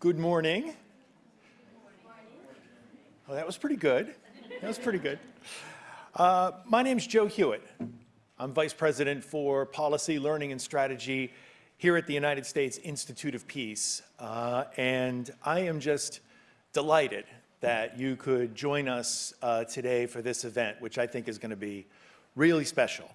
Good morning. Oh, that was pretty good. That was pretty good. Uh, my name is Joe Hewitt. I'm Vice President for Policy, Learning, and Strategy here at the United States Institute of Peace. Uh, and I am just delighted that you could join us uh, today for this event, which I think is going to be really special.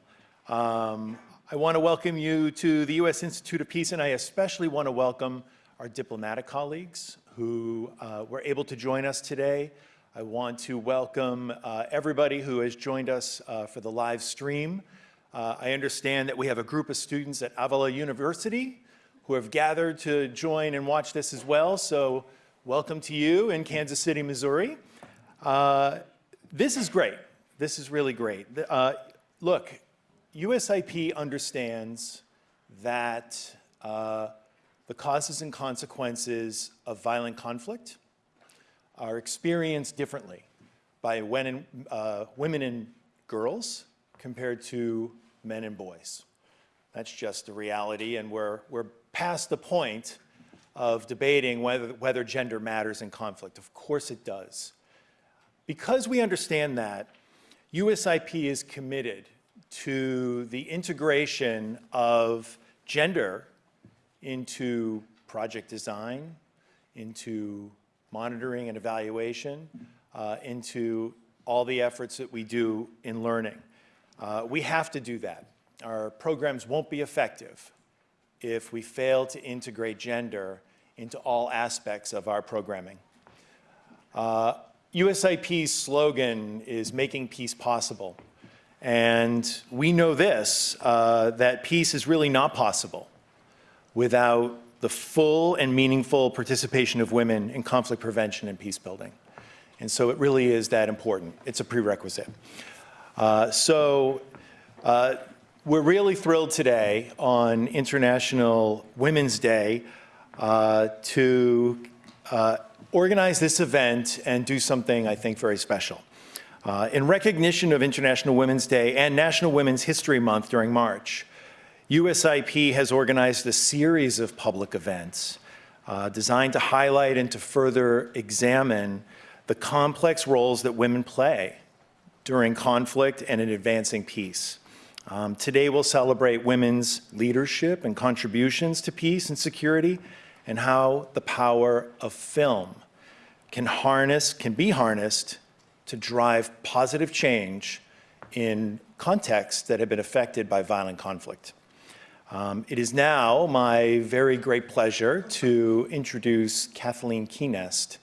Um, I want to welcome you to the U.S. Institute of Peace, and I especially want to welcome our diplomatic colleagues who uh, were able to join us today. I want to welcome uh, everybody who has joined us uh, for the live stream. Uh, I understand that we have a group of students at Avila University who have gathered to join and watch this as well. So welcome to you in Kansas City, Missouri. Uh, this is great. This is really great. Uh, look, USIP understands that the causes and consequences of violent conflict are experienced differently by women, uh, women and girls compared to men and boys. That's just the reality, and we're, we're past the point of debating whether, whether gender matters in conflict. Of course it does. Because we understand that, USIP is committed to the integration of gender into project design, into monitoring and evaluation, uh, into all the efforts that we do in learning. Uh, we have to do that. Our programs won't be effective if we fail to integrate gender into all aspects of our programming. Uh, USIP's slogan is making peace possible. And we know this, uh, that peace is really not possible without the full and meaningful participation of women in conflict prevention and peace building. And so it really is that important. It's a prerequisite. Uh, so uh, we're really thrilled today on International Women's Day uh, to uh, organize this event and do something I think very special. Uh, in recognition of International Women's Day and National Women's History Month during March, USIP has organized a series of public events uh, designed to highlight and to further examine the complex roles that women play during conflict and in advancing peace. Um, today we'll celebrate women's leadership and contributions to peace and security and how the power of film can harness, can be harnessed to drive positive change in contexts that have been affected by violent conflict. Um, it is now my very great pleasure to introduce Kathleen Kuehnast,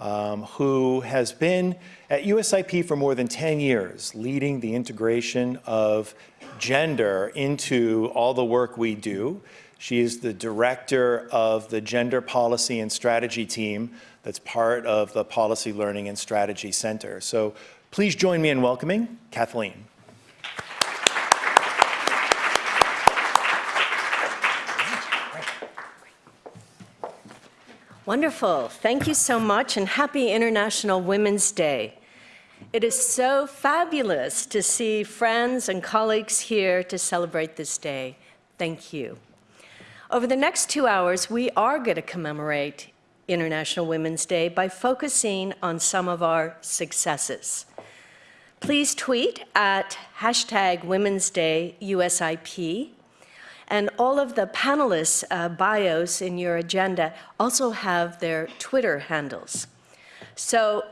um, who has been at USIP for more than 10 years, leading the integration of gender into all the work we do. She is the director of the Gender Policy and Strategy team that's part of the Policy Learning and Strategy Center. So please join me in welcoming Kathleen. Wonderful. Thank you so much and happy International Women's Day. It is so fabulous to see friends and colleagues here to celebrate this day. Thank you. Over the next two hours, we are going to commemorate International Women's Day by focusing on some of our successes. Please tweet at hashtag Women's Day USIP and all of the panelists' uh, bios in your agenda also have their Twitter handles. So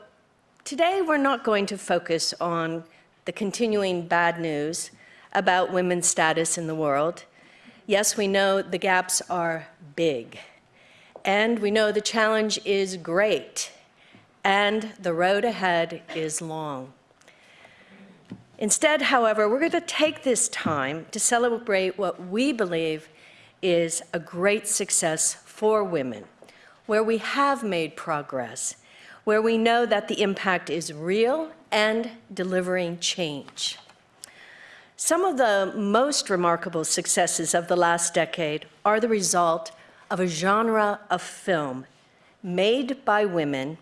today we're not going to focus on the continuing bad news about women's status in the world. Yes, we know the gaps are big. And we know the challenge is great. And the road ahead is long. Instead, however, we're going to take this time to celebrate what we believe is a great success for women, where we have made progress, where we know that the impact is real and delivering change. Some of the most remarkable successes of the last decade are the result of a genre of film made by women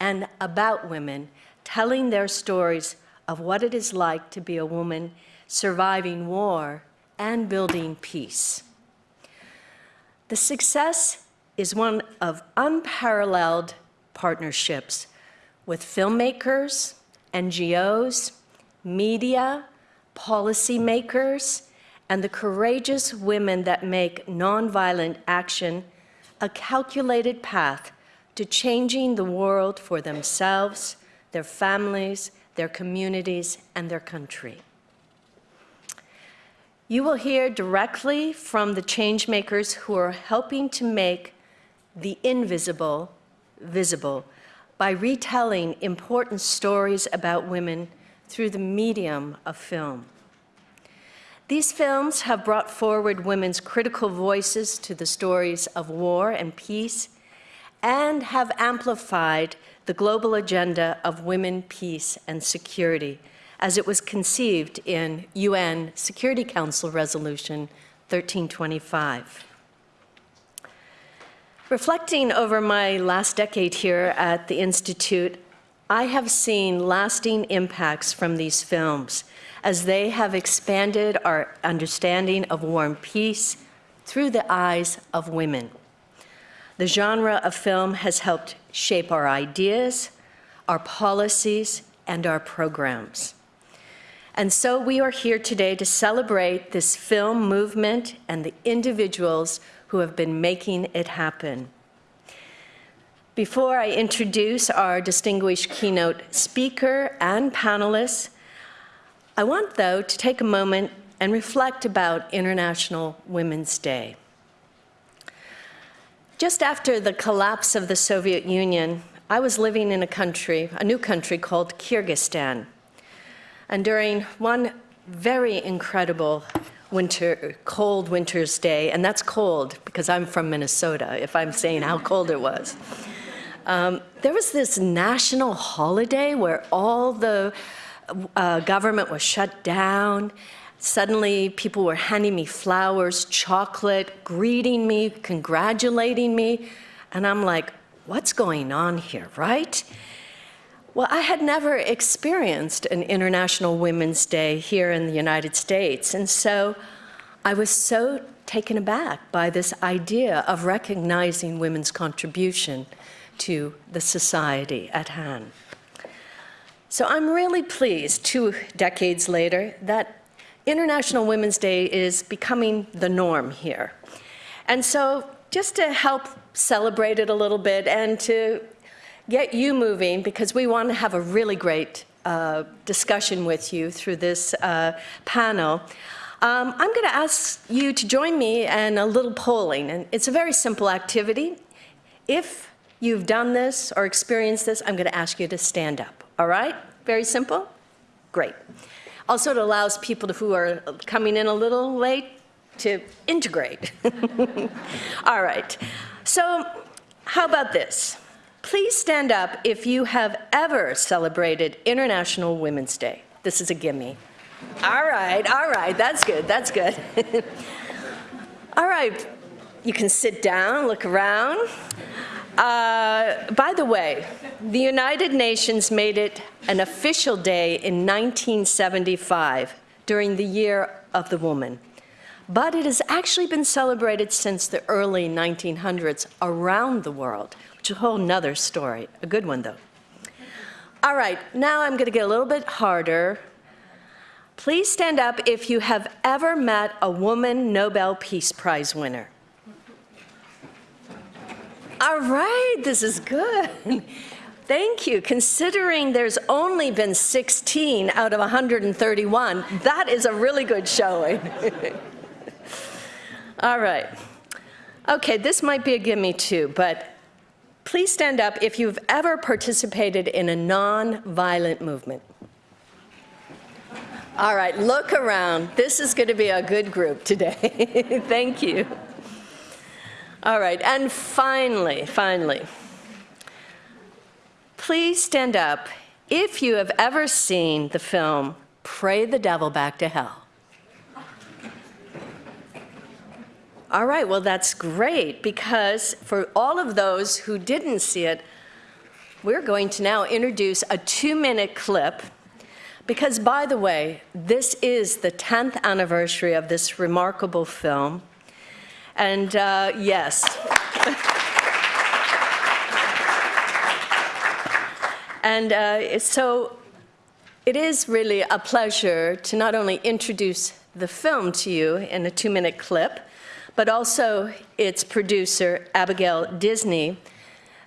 and about women telling their stories of what it is like to be a woman surviving war and building peace. The success is one of unparalleled partnerships with filmmakers, NGOs, media, policymakers, and the courageous women that make nonviolent action a calculated path to changing the world for themselves, their families, their communities, and their country. You will hear directly from the changemakers who are helping to make the invisible visible by retelling important stories about women through the medium of film. These films have brought forward women's critical voices to the stories of war and peace and have amplified the global agenda of women, peace, and security as it was conceived in UN Security Council Resolution 1325. Reflecting over my last decade here at the Institute, I have seen lasting impacts from these films as they have expanded our understanding of war and peace through the eyes of women. The genre of film has helped shape our ideas, our policies, and our programs. And so we are here today to celebrate this film movement and the individuals who have been making it happen. Before I introduce our distinguished keynote speaker and panelists, I want, though, to take a moment and reflect about International Women's Day. Just after the collapse of the Soviet Union, I was living in a country, a new country called Kyrgyzstan. And during one very incredible winter, cold winter's day, and that's cold because I'm from Minnesota, if I'm saying how cold it was. Um, there was this national holiday where all the uh, government was shut down. Suddenly, people were handing me flowers, chocolate, greeting me, congratulating me. And I'm like, what's going on here, right? Well, I had never experienced an International Women's Day here in the United States. And so I was so taken aback by this idea of recognizing women's contribution to the society at hand. So I'm really pleased, two decades later, that International Women's Day is becoming the norm here. And so just to help celebrate it a little bit and to get you moving, because we want to have a really great uh, discussion with you through this uh, panel, um, I'm going to ask you to join me in a little polling. And it's a very simple activity. If you've done this or experienced this, I'm going to ask you to stand up. All right? Very simple? Great. Also, it allows people who are coming in a little late to integrate. All right. So how about this? Please stand up if you have ever celebrated International Women's Day. This is a gimme. All right, all right, that's good, that's good. all right, you can sit down, look around. Uh, by the way, the United Nations made it an official day in 1975 during the Year of the Woman. But it has actually been celebrated since the early 1900s around the world, which is a whole nother story. A good one, though. All right, now I'm going to get a little bit harder. Please stand up if you have ever met a woman Nobel Peace Prize winner. All right, this is good. Thank you. Considering there's only been 16 out of 131, that is a really good showing. All right. Okay, this might be a gimme too, but please stand up if you've ever participated in a non-violent movement. All right, look around. This is going to be a good group today. Thank you. All right, and finally, finally, please stand up if you have ever seen the film Pray the Devil Back to Hell. All right, well, that's great because for all of those who didn't see it, we're going to now introduce a two minute clip. Because, by the way, this is the 10th anniversary of this remarkable film. And uh, yes. and uh, so it is really a pleasure to not only introduce the film to you in a two-minute clip, but also its producer, Abigail Disney,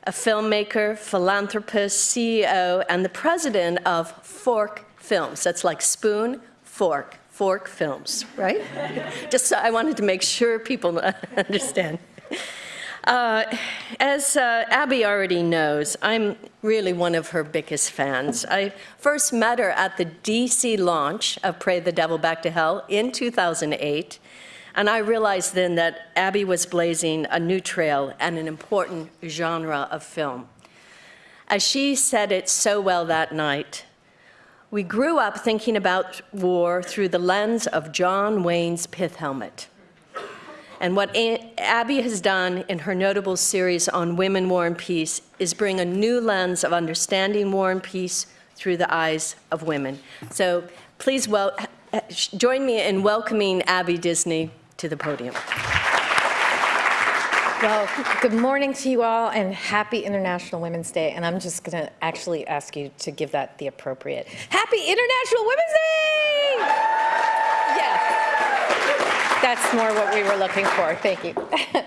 a filmmaker, philanthropist, CEO, and the president of Fork Films. That's like spoon, fork. Fork Films, right? Just so I wanted to make sure people understand. Uh, as uh, Abby already knows, I'm really one of her biggest fans. I first met her at the DC launch of Pray the Devil Back to Hell in 2008, and I realized then that Abby was blazing a new trail and an important genre of film. As she said it so well that night, we grew up thinking about war through the lens of John Wayne's pith helmet. And what Abby has done in her notable series on women, war, and peace is bring a new lens of understanding war and peace through the eyes of women. So please well, join me in welcoming Abby Disney to the podium. Well, good morning to you all and happy International Women's Day. And I'm just going to actually ask you to give that the appropriate Happy International Women's Day! Yes. That's more what we were looking for. Thank you.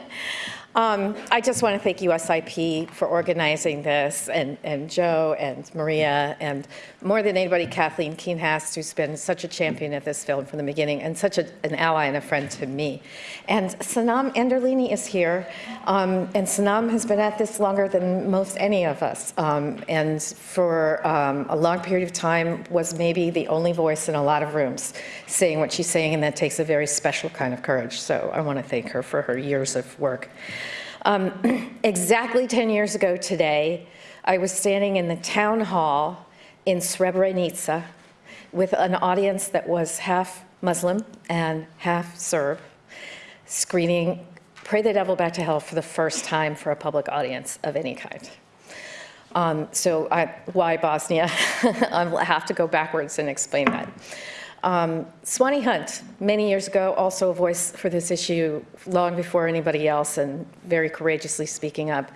Um, I just want to thank USIP for organizing this, and, and Joe and Maria, and more than anybody, Kathleen Kuehnast, who's been such a champion of this film from the beginning, and such a, an ally and a friend to me. And Sanam Anderlini is here, um, and Sanam has been at this longer than most any of us, um, and for um, a long period of time was maybe the only voice in a lot of rooms saying what she's saying, and that takes a very special kind of courage. So I want to thank her for her years of work. Um, exactly 10 years ago today, I was standing in the town hall in Srebrenica with an audience that was half Muslim and half Serb, screening Pray the Devil Back to Hell for the first time for a public audience of any kind. Um, so I, why Bosnia? I'll have to go backwards and explain that. Um, Swanee Hunt, many years ago, also a voice for this issue long before anybody else and very courageously speaking up,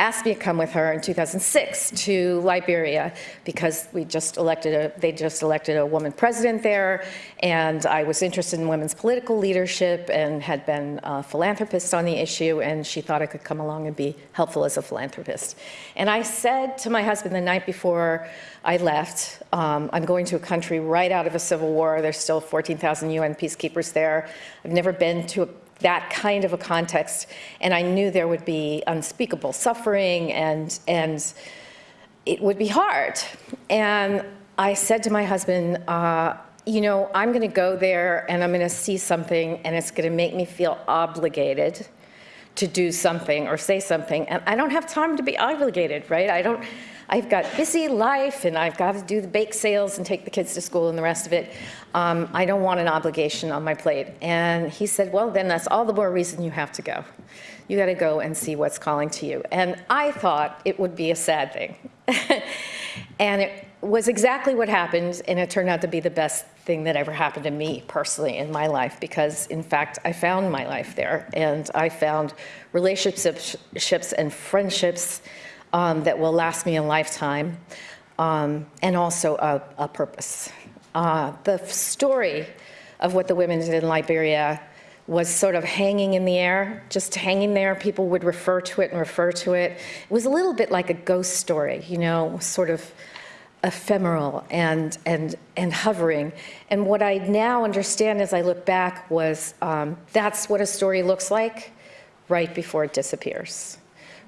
asked me to come with her in 2006 to Liberia because we just elected a, they just elected a woman president there and I was interested in women's political leadership and had been a philanthropist on the issue and she thought I could come along and be helpful as a philanthropist. And I said to my husband the night before I left, um, I'm going to a country right out of a civil war. There's still 14,000 UN peacekeepers there. I've never been to a that kind of a context. And I knew there would be unspeakable suffering and, and it would be hard. And I said to my husband, uh, you know, I'm going to go there and I'm going to see something and it's going to make me feel obligated to do something or say something. And I don't have time to be obligated, right? I don't, I've got busy life and I've got to do the bake sales and take the kids to school and the rest of it. Um, I don't want an obligation on my plate. And he said, well, then that's all the more reason you have to go. You got to go and see what's calling to you. And I thought it would be a sad thing. and it was exactly what happened. And it turned out to be the best thing that ever happened to me personally in my life because in fact I found my life there and I found relationships and friendships um, that will last me a lifetime, um, and also a, a purpose. Uh, the story of what the women did in Liberia was sort of hanging in the air, just hanging there. People would refer to it and refer to it. It was a little bit like a ghost story, you know, sort of ephemeral and, and, and hovering. And what I now understand as I look back was um, that's what a story looks like right before it disappears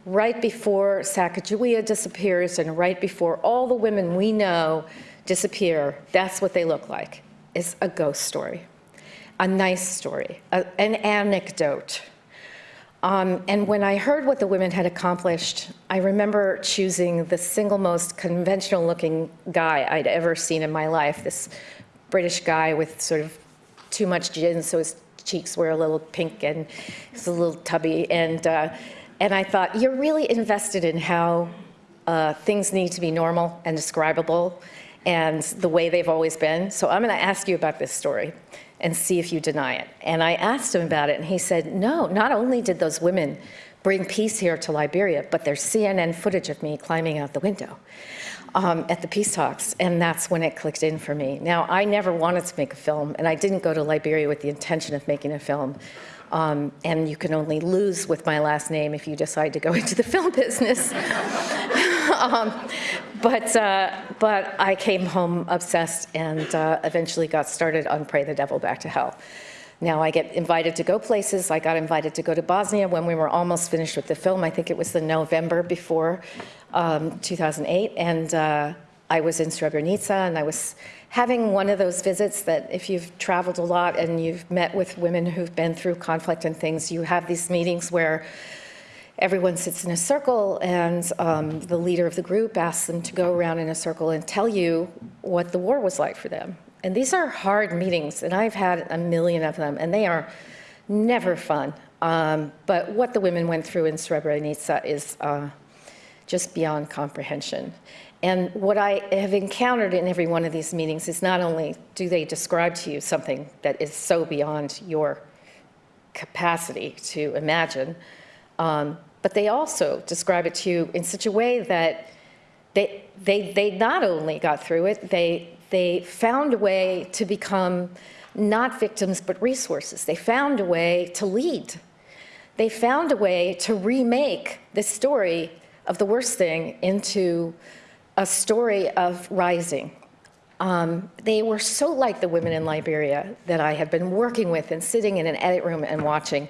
right before Sacagawea disappears and right before all the women we know disappear, that's what they look like. It's a ghost story, a nice story, a, an anecdote. Um, and when I heard what the women had accomplished, I remember choosing the single most conventional looking guy I'd ever seen in my life, this British guy with sort of too much gin, so his cheeks were a little pink and he's a little tubby. And uh, and I thought, you're really invested in how uh, things need to be normal and describable and the way they've always been. So I'm going to ask you about this story and see if you deny it. And I asked him about it, and he said, no, not only did those women bring peace here to Liberia, but there's CNN footage of me climbing out the window. um, at the peace talks, and that's when it clicked in for me. Now, I never wanted to make a film, and I didn't go to Liberia with the intention of making a film. Um, and you can only lose with my last name if you decide to go into the film business. um, but, uh, but I came home obsessed and uh, eventually got started on Pray the Devil Back to Hell. Now I get invited to go places. I got invited to go to Bosnia when we were almost finished with the film. I think it was the November before um, 2008. And uh, I was in Srebrenica and I was having one of those visits that if you've traveled a lot and you've met with women who've been through conflict and things, you have these meetings where everyone sits in a circle and um, the leader of the group asks them to go around in a circle and tell you what the war was like for them. And these are hard meetings, and I've had a million of them, and they are never fun. Um, but what the women went through in Srebrenica is uh, just beyond comprehension. And what I have encountered in every one of these meetings is not only do they describe to you something that is so beyond your capacity to imagine, um, but they also describe it to you in such a way that they, they, they not only got through it, they, they found a way to become not victims, but resources. They found a way to lead. They found a way to remake the story of the worst thing into a story of rising. Um, they were so like the women in Liberia that I have been working with and sitting in an edit room and watching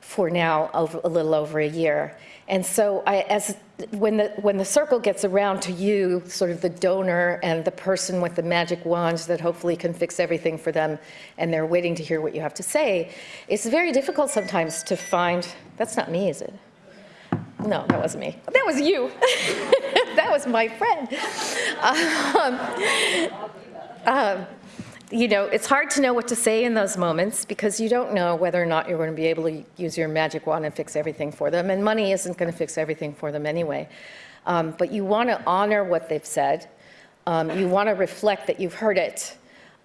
for now over, a little over a year. And so I, as, when, the, when the circle gets around to you, sort of the donor and the person with the magic wand that hopefully can fix everything for them, and they're waiting to hear what you have to say, it's very difficult sometimes to find, that's not me, is it? No, that wasn't me. That was you. that was my friend. Um, um, you know, it's hard to know what to say in those moments because you don't know whether or not you're going to be able to use your magic wand and fix everything for them. And money isn't going to fix everything for them anyway. Um, but you want to honor what they've said. Um, you want to reflect that you've heard it.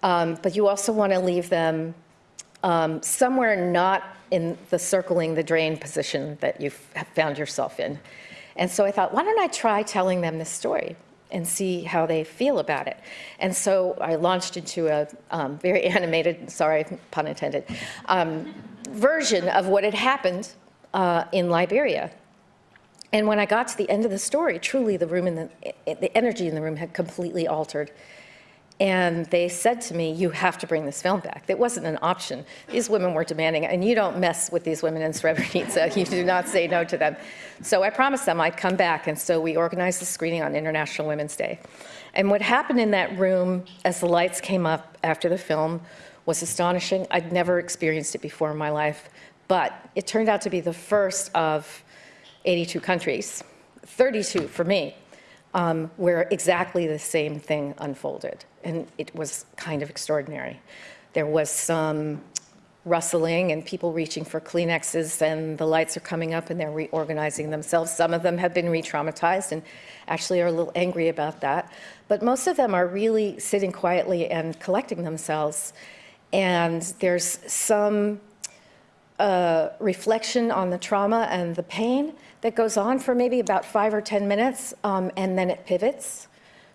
Um, but you also want to leave them um, somewhere not in the circling the drain position that you've found yourself in. And so I thought, why don't I try telling them this story and see how they feel about it. And so I launched into a um, very animated, sorry, pun intended, um, version of what had happened uh, in Liberia. And when I got to the end of the story, truly the room in the, the energy in the room had completely altered. And they said to me, you have to bring this film back. It wasn't an option. These women were demanding, and you don't mess with these women in Srebrenica. You do not say no to them. So I promised them I'd come back, and so we organized the screening on International Women's Day. And what happened in that room as the lights came up after the film was astonishing. I'd never experienced it before in my life, but it turned out to be the first of 82 countries, 32 for me, um, where exactly the same thing unfolded. And it was kind of extraordinary. There was some rustling and people reaching for Kleenexes and the lights are coming up and they're reorganizing themselves. Some of them have been re-traumatized and actually are a little angry about that. But most of them are really sitting quietly and collecting themselves. And there's some uh, reflection on the trauma and the pain that goes on for maybe about five or 10 minutes, um, and then it pivots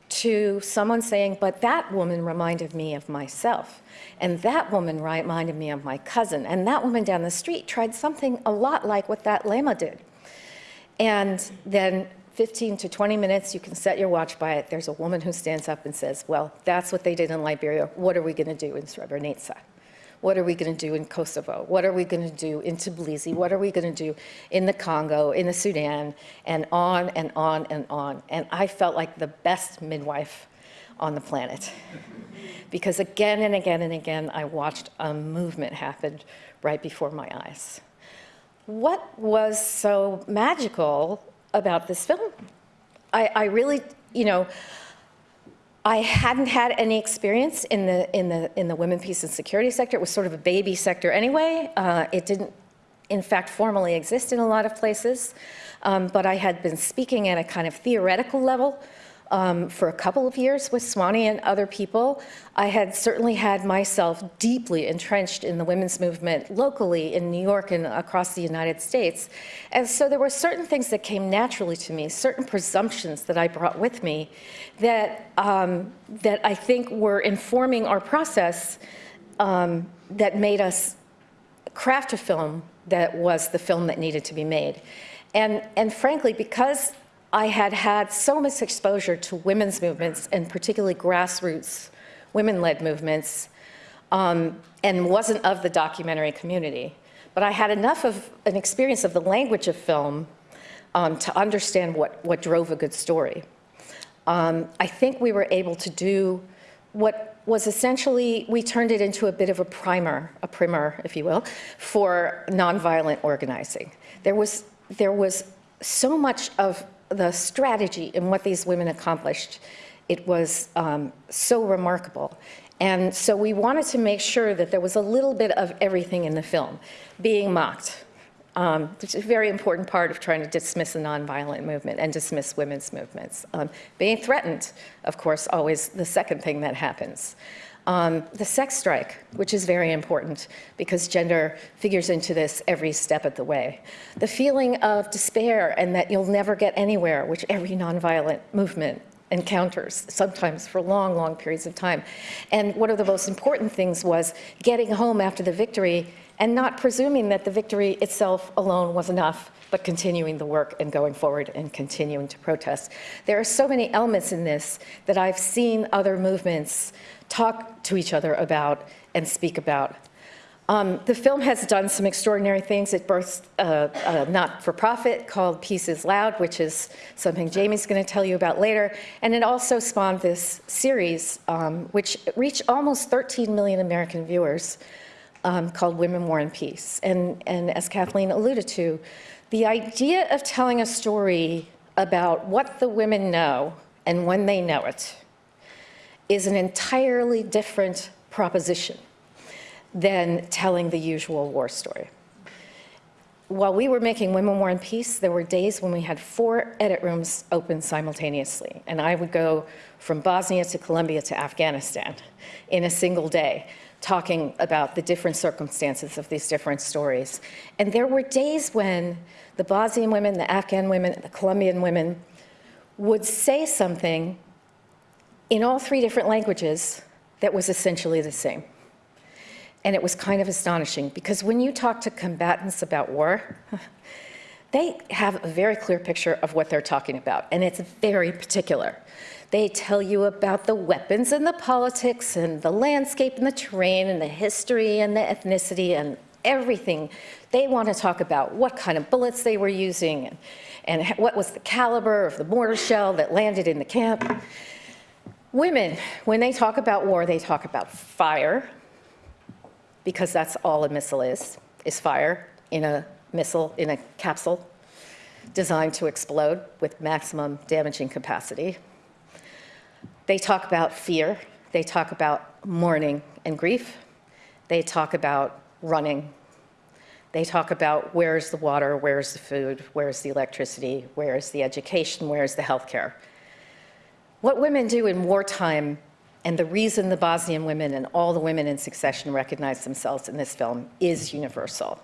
to someone saying, but that woman reminded me of myself. And that woman reminded me of my cousin. And that woman down the street tried something a lot like what that Leymah did. And then 15 to 20 minutes, you can set your watch by it. There's a woman who stands up and says, well, that's what they did in Liberia. What are we going to do in Srebrenica? What are we going to do in Kosovo? What are we going to do in Tbilisi? What are we going to do in the Congo, in the Sudan, and on and on and on. And I felt like the best midwife on the planet. because again and again and again, I watched a movement happen right before my eyes. What was so magical about this film? I, I really, you know, I hadn't had any experience in the, in the, in the women, peace, and security sector. It was sort of a baby sector anyway. Uh, it didn't, in fact, formally exist in a lot of places. Um, but I had been speaking at a kind of theoretical level um, for a couple of years with Swanee and other people. I had certainly had myself deeply entrenched in the women's movement locally in New York and across the United States. And so there were certain things that came naturally to me, certain presumptions that I brought with me that, um, that I think were informing our process um, that made us craft a film that was the film that needed to be made. And, and frankly, because I had had so much exposure to women's movements and particularly grassroots women-led movements um, and wasn't of the documentary community, but I had enough of an experience of the language of film um, to understand what, what drove a good story. Um, I think we were able to do what was essentially, we turned it into a bit of a primer, a primer, if you will, for nonviolent organizing. There was, there was so much of the strategy and what these women accomplished. It was um, so remarkable. And so we wanted to make sure that there was a little bit of everything in the film being mocked, um, which is a very important part of trying to dismiss the nonviolent movement and dismiss women's movements. Um, being threatened, of course, always the second thing that happens. Um, the sex strike, which is very important because gender figures into this every step of the way. The feeling of despair and that you'll never get anywhere, which every nonviolent movement encounters, sometimes for long, long periods of time. And one of the most important things was getting home after the victory and not presuming that the victory itself alone was enough, but continuing the work and going forward and continuing to protest. There are so many elements in this that I've seen other movements talk to each other about and speak about. Um, the film has done some extraordinary things. It birthed a, a not-for-profit called Peace is Loud, which is something Jamie's going to tell you about later. And it also spawned this series, um, which reached almost 13 million American viewers, um, called Women, War, and Peace. And, and as Kathleen alluded to, the idea of telling a story about what the women know and when they know it is an entirely different proposition than telling the usual war story. While we were making Women, War, and Peace, there were days when we had four edit rooms open simultaneously. And I would go from Bosnia to Colombia to Afghanistan in a single day, talking about the different circumstances of these different stories. And there were days when the Bosnian women, the Afghan women, the Colombian women would say something in all three different languages that was essentially the same. And it was kind of astonishing because when you talk to combatants about war, they have a very clear picture of what they're talking about, and it's very particular. They tell you about the weapons and the politics and the landscape and the terrain and the history and the ethnicity and everything. They want to talk about what kind of bullets they were using and, and what was the caliber of the mortar shell that landed in the camp. Women, when they talk about war, they talk about fire, because that's all a missile is, is fire in a missile, in a capsule designed to explode with maximum damaging capacity. They talk about fear. They talk about mourning and grief. They talk about running. They talk about where's the water, where's the food, where's the electricity, where's the education, where's the healthcare. What women do in wartime, and the reason the Bosnian women and all the women in succession recognize themselves in this film is universal.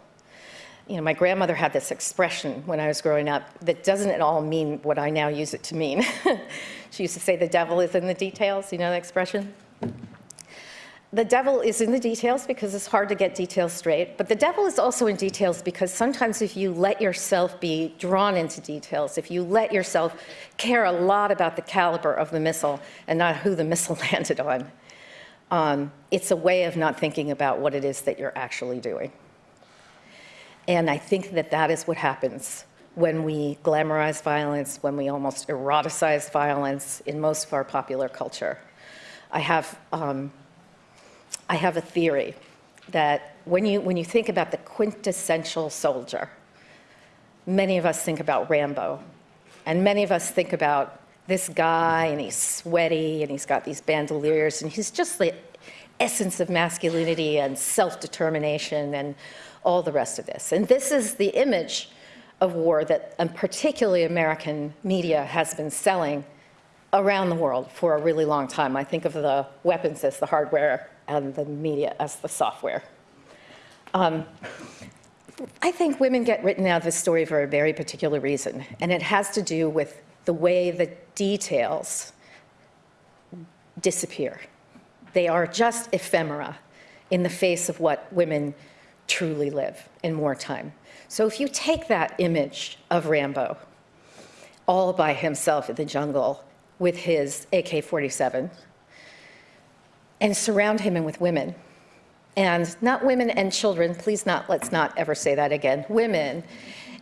You know, my grandmother had this expression when I was growing up that doesn't at all mean what I now use it to mean. she used to say the devil is in the details, you know that expression? the devil is in the details because it's hard to get details straight, but the devil is also in details because sometimes if you let yourself be drawn into details, if you let yourself care a lot about the caliber of the missile and not who the missile landed on, um, it's a way of not thinking about what it is that you're actually doing. And I think that that is what happens when we glamorize violence, when we almost eroticize violence in most of our popular culture. I have um, I have a theory that when you, when you think about the quintessential soldier, many of us think about Rambo, and many of us think about this guy, and he's sweaty, and he's got these bandoliers, and he's just the essence of masculinity and self-determination and all the rest of this. And this is the image of war that um, particularly American media has been selling around the world for a really long time. I think of the weapons as the hardware and the media as the software. Um, I think women get written out of this story for a very particular reason, and it has to do with the way the details disappear. They are just ephemera in the face of what women truly live in wartime. So if you take that image of Rambo, all by himself in the jungle with his AK-47, and surround him with women, and not women and children, please not, let's not ever say that again, women,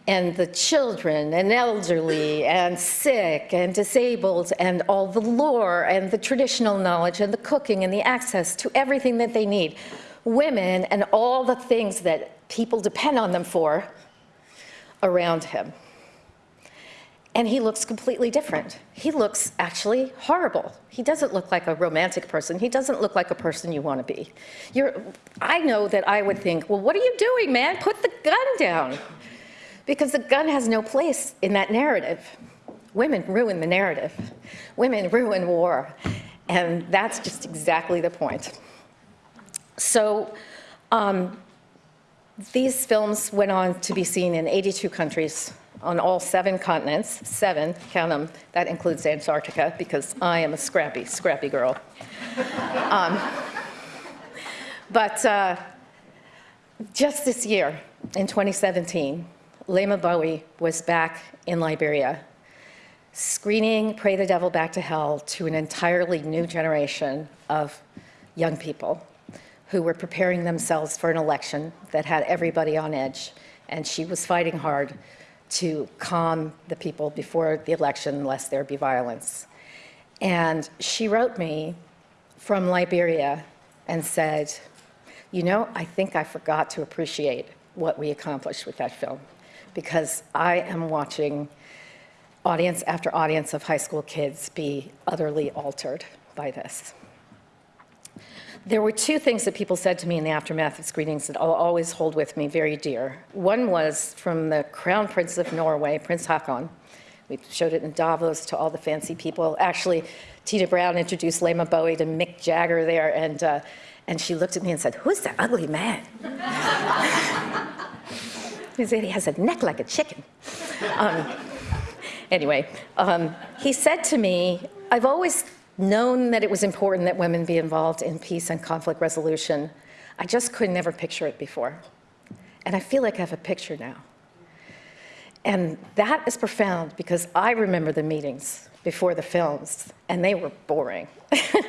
and the children and elderly and sick and disabled and all the lore and the traditional knowledge and the cooking and the access to everything that they need. Women and all the things that people depend on them for around him. And he looks completely different. He looks actually horrible. He doesn't look like a romantic person. He doesn't look like a person you want to be. You're, I know that I would think, well, what are you doing, man? Put the gun down because the gun has no place in that narrative. Women ruin the narrative. Women ruin war. And that's just exactly the point. So um, these films went on to be seen in 82 countries on all seven continents, seven, count them, that includes Antarctica, because I am a scrappy, scrappy girl. um, but uh, just this year, in 2017, Leymah Gbowee was back in Liberia, screening Pray the Devil Back to Hell to an entirely new generation of young people who were preparing themselves for an election that had everybody on edge. And she was fighting hard to calm the people before the election, lest there be violence. And she wrote me from Liberia and said, you know, I think I forgot to appreciate what we accomplished with that film because I am watching audience after audience of high school kids be utterly altered by this. There were two things that people said to me in the aftermath of screenings that I'll always hold with me very dear. One was from the Crown Prince of Norway, Prince Haakon. We showed it in Davos to all the fancy people. Actually, Tina Brown introduced Leymah Gbowee to Mick Jagger there, and, uh, and she looked at me and said, who's that ugly man? He said he has a neck like a chicken. Um, anyway, um, he said to me, I've always known that it was important that women be involved in peace and conflict resolution. I just could never picture it before. And I feel like I have a picture now. And that is profound because I remember the meetings before the films, and they were boring.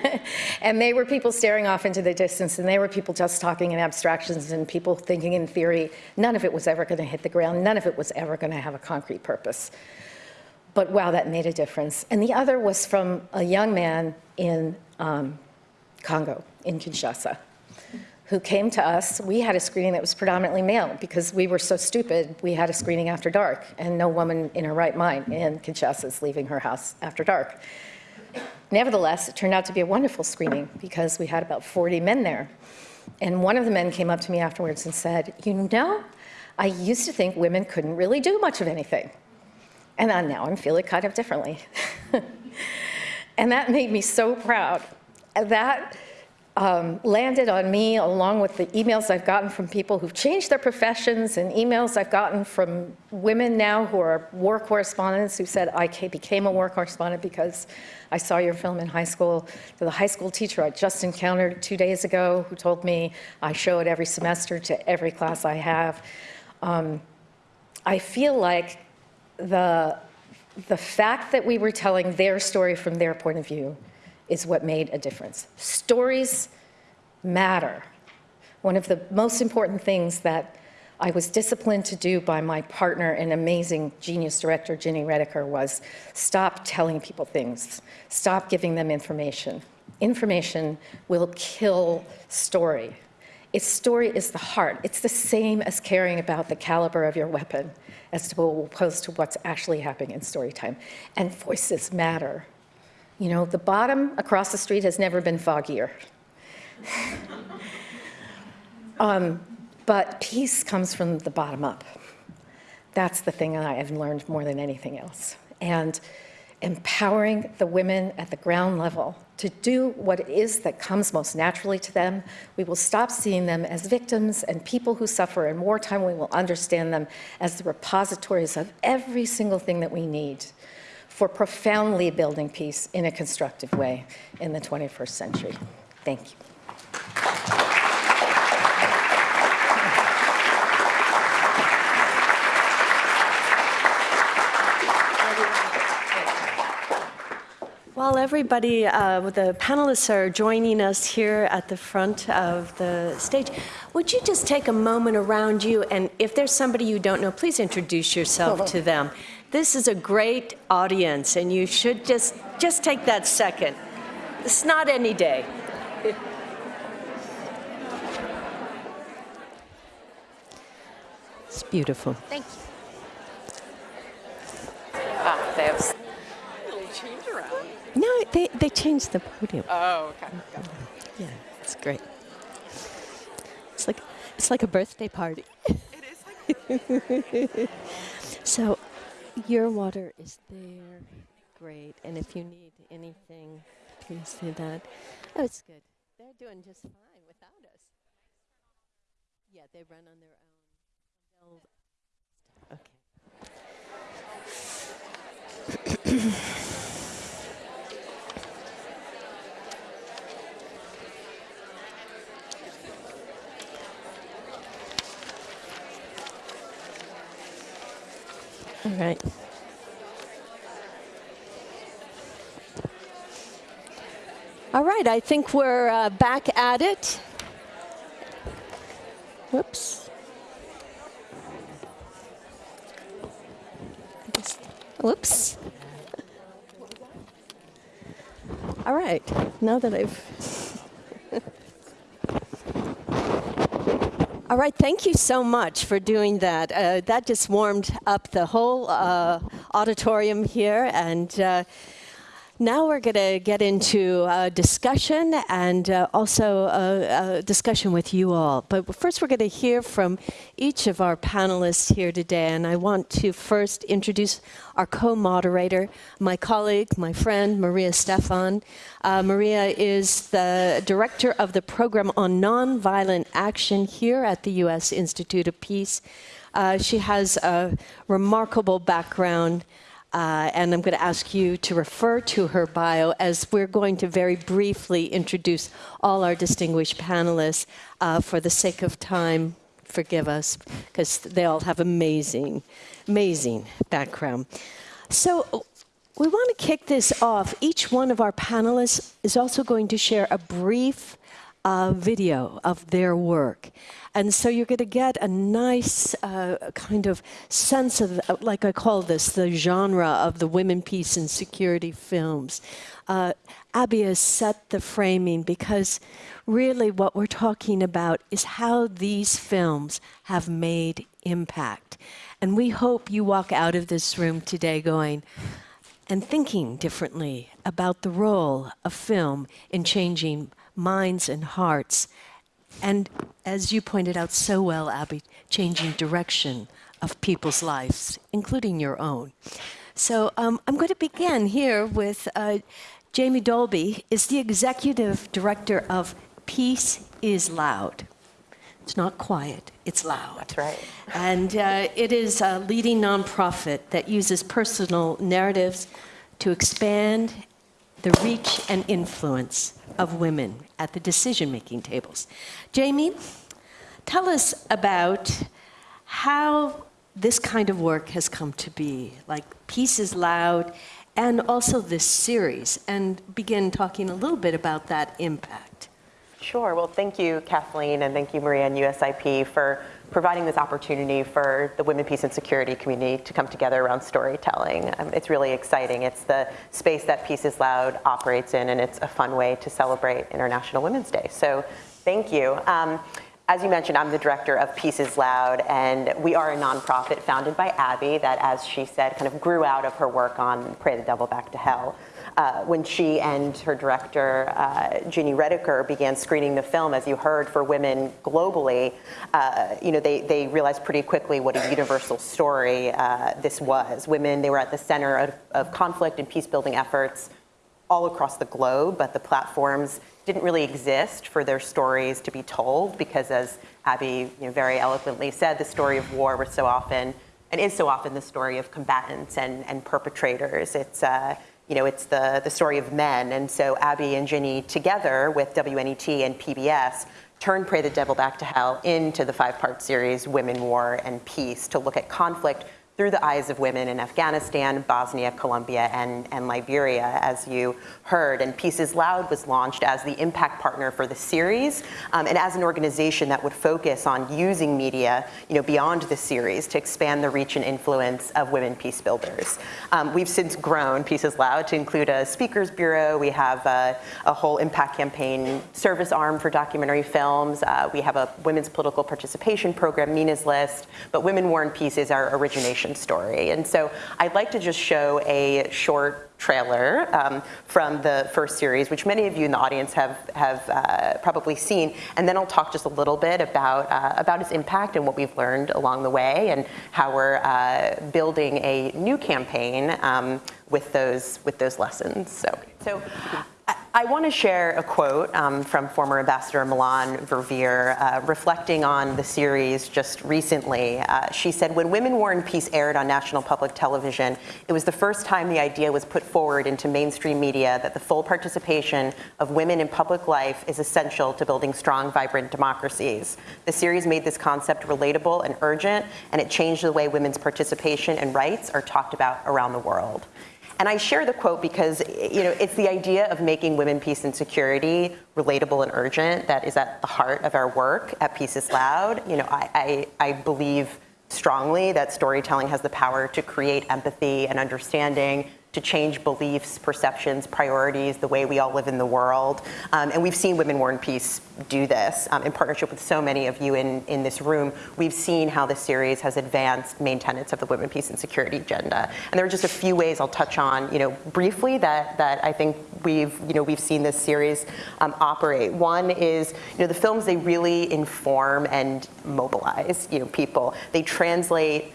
and they were people staring off into the distance, and they were people just talking in abstractions and people thinking in theory. None of it was ever going to hit the ground. None of it was ever going to have a concrete purpose. But wow, that made a difference. And the other was from a young man in um, Congo, in Kinshasa, who came to us. We had a screening that was predominantly male because we were so stupid. We had a screening after dark, and no woman in her right mind in Kinshasa is leaving her house after dark. Nevertheless, it turned out to be a wonderful screening because we had about 40 men there. And one of the men came up to me afterwards and said, you know, I used to think women couldn't really do much of anything. And I, now I'm feeling kind of differently. and that made me so proud. That um, landed on me along with the emails I've gotten from people who've changed their professions and emails I've gotten from women now who are war correspondents who said, I became a war correspondent because I saw your film in high school. To the high school teacher I just encountered two days ago who told me I show it every semester to every class I have. Um, I feel like the, the fact that we were telling their story from their point of view is what made a difference. Stories matter. One of the most important things that I was disciplined to do by my partner and amazing genius director, Gini Reticker, was stop telling people things. Stop giving them information. Information will kill story. Its story is the heart. It's the same as caring about the caliber of your weapon as opposed to what's actually happening in story time. And voices matter. You know, the bottom across the street has never been foggier. um, but peace comes from the bottom up. That's the thing I have learned more than anything else. And empowering the women at the ground level to do what it is that comes most naturally to them. We will stop seeing them as victims and people who suffer in wartime. We will understand them as the repositories of every single thing that we need for profoundly building peace in a constructive way in the 21st century. Thank you. While everybody, uh, the panelists are joining us here at the front of the stage, would you just take a moment around you and if there's somebody you don't know, please introduce yourself to them. This is a great audience and you should just, just take that second. It's not any day. It's beautiful. Thank you. Ah, they have No, they, they changed the podium. Oh, okay. Yeah, it's great. It's like it's like a birthday party. It is like So, your water is there. Great. And if you need anything, please do that. Oh, it's good. They're doing just fine without us. Yeah, they run on their own. Okay. All right. All right, I think we're uh, back at it. Whoops. Whoops. All right, now that I've. All right, thank you so much for doing that. Uh, that just warmed up the whole uh, auditorium here. And uh, now we're going to get into a discussion and uh, also a, a discussion with you all. But first, we're going to hear from each of our panelists here today. And I want to first introduce our co moderator, my colleague, my friend, Maria Stephan. Uh, Maria is the director of the program on nonviolent action here at the U.S. Institute of Peace. Uh, she has a remarkable background. Uh, and I'm going to ask you to refer to her bio as we're going to very briefly introduce all our distinguished panelists. Uh, for the sake of time, forgive us, because they all have amazing, amazing background. So we want to kick this off. Each one of our panelists is also going to share a brief uh, video of their work. And so you're going to get a nice uh, kind of sense of, uh, like I call this, the genre of the women, peace, and security films. Uh, Abby has set the framing because really what we're talking about is how these films have made impact. And we hope you walk out of this room today going, and thinking differently about the role of film in changing minds and hearts. And as you pointed out so well, Abby, changing direction of people's lives, including your own. So um, I'm going to begin here with uh, Jamie Dobie is the executive director of Peace is Loud. It's not quiet, it's loud. That's right. And uh, it is a leading nonprofit that uses personal narratives to expand the reach and influence of women at the decision making tables. Jamie, tell us about how this kind of work has come to be, like Peace is Loud, and also this series, and begin talking a little bit about that impact. Sure. Well, thank you, Kathleen, and thank you, Maria and USIP, for providing this opportunity for the women, peace, and security community to come together around storytelling. Um, it's really exciting. It's the space that Peace is Loud operates in, and it's a fun way to celebrate International Women's Day. So thank you. Um, as you mentioned, I'm the director of Peace is Loud, and we are a nonprofit founded by Abby that, as she said, kind of grew out of her work on Pray the Devil Back to Hell. Uh, when she and her director, uh, Gini Reticker, began screening the film, as you heard, for women globally, uh, you know, they, they realized pretty quickly what a universal story uh, this was. Women, they were at the center of, of conflict and peace building efforts all across the globe, but the platforms didn't really exist for their stories to be told because as Abby you know, very eloquently said, the story of war was so often, and is so often the story of combatants and, and perpetrators. It's, uh, you know, it's the, the story of men. And so Abby and Gini together with WNET and PBS turned Pray the Devil Back to Hell into the five-part series Women, War, and Peace to look at conflict through the eyes of women in Afghanistan, Bosnia, Colombia, and, and Liberia, as you heard. And Peace is Loud was launched as the impact partner for the series um, and as an organization that would focus on using media you know, beyond the series to expand the reach and influence of women peace builders. Um, we've since grown Peace is Loud to include a speakers bureau. We have a, a whole impact campaign service arm for documentary films. Uh, we have a women's political participation program, Mina's List, but Women, War, and Peace is our origination story. And so I'd like to just show a short trailer um, from the first series, which many of you in the audience have, have uh, probably seen. And then I'll talk just a little bit about, uh, about its impact and what we've learned along the way and how we're uh, building a new campaign um, with, those, with those lessons. So, so I want to share a quote um, from former Ambassador Melanne Verveer, uh, reflecting on the series just recently. Uh, she said, when Women, War, and Peace aired on national public television, it was the first time the idea was put forward into mainstream media that the full participation of women in public life is essential to building strong, vibrant democracies. The series made this concept relatable and urgent, and it changed the way women's participation and rights are talked about around the world. And I share the quote because you know, it's the idea of making women, peace, and security relatable and urgent that is at the heart of our work at Peace is Loud. You know, I, I, I believe strongly that storytelling has the power to create empathy and understanding to change beliefs, perceptions, priorities, the way we all live in the world. Um, and we've seen Women, War, and Peace do this um, in partnership with so many of you in, in this room. We've seen how the series has advanced main tenets of the Women, Peace, and Security agenda. And there are just a few ways I'll touch on, you know, briefly that, that I think we've, you know, we've seen this series um, operate. One is, you know, the films, they really inform and mobilize, you know, people. They translate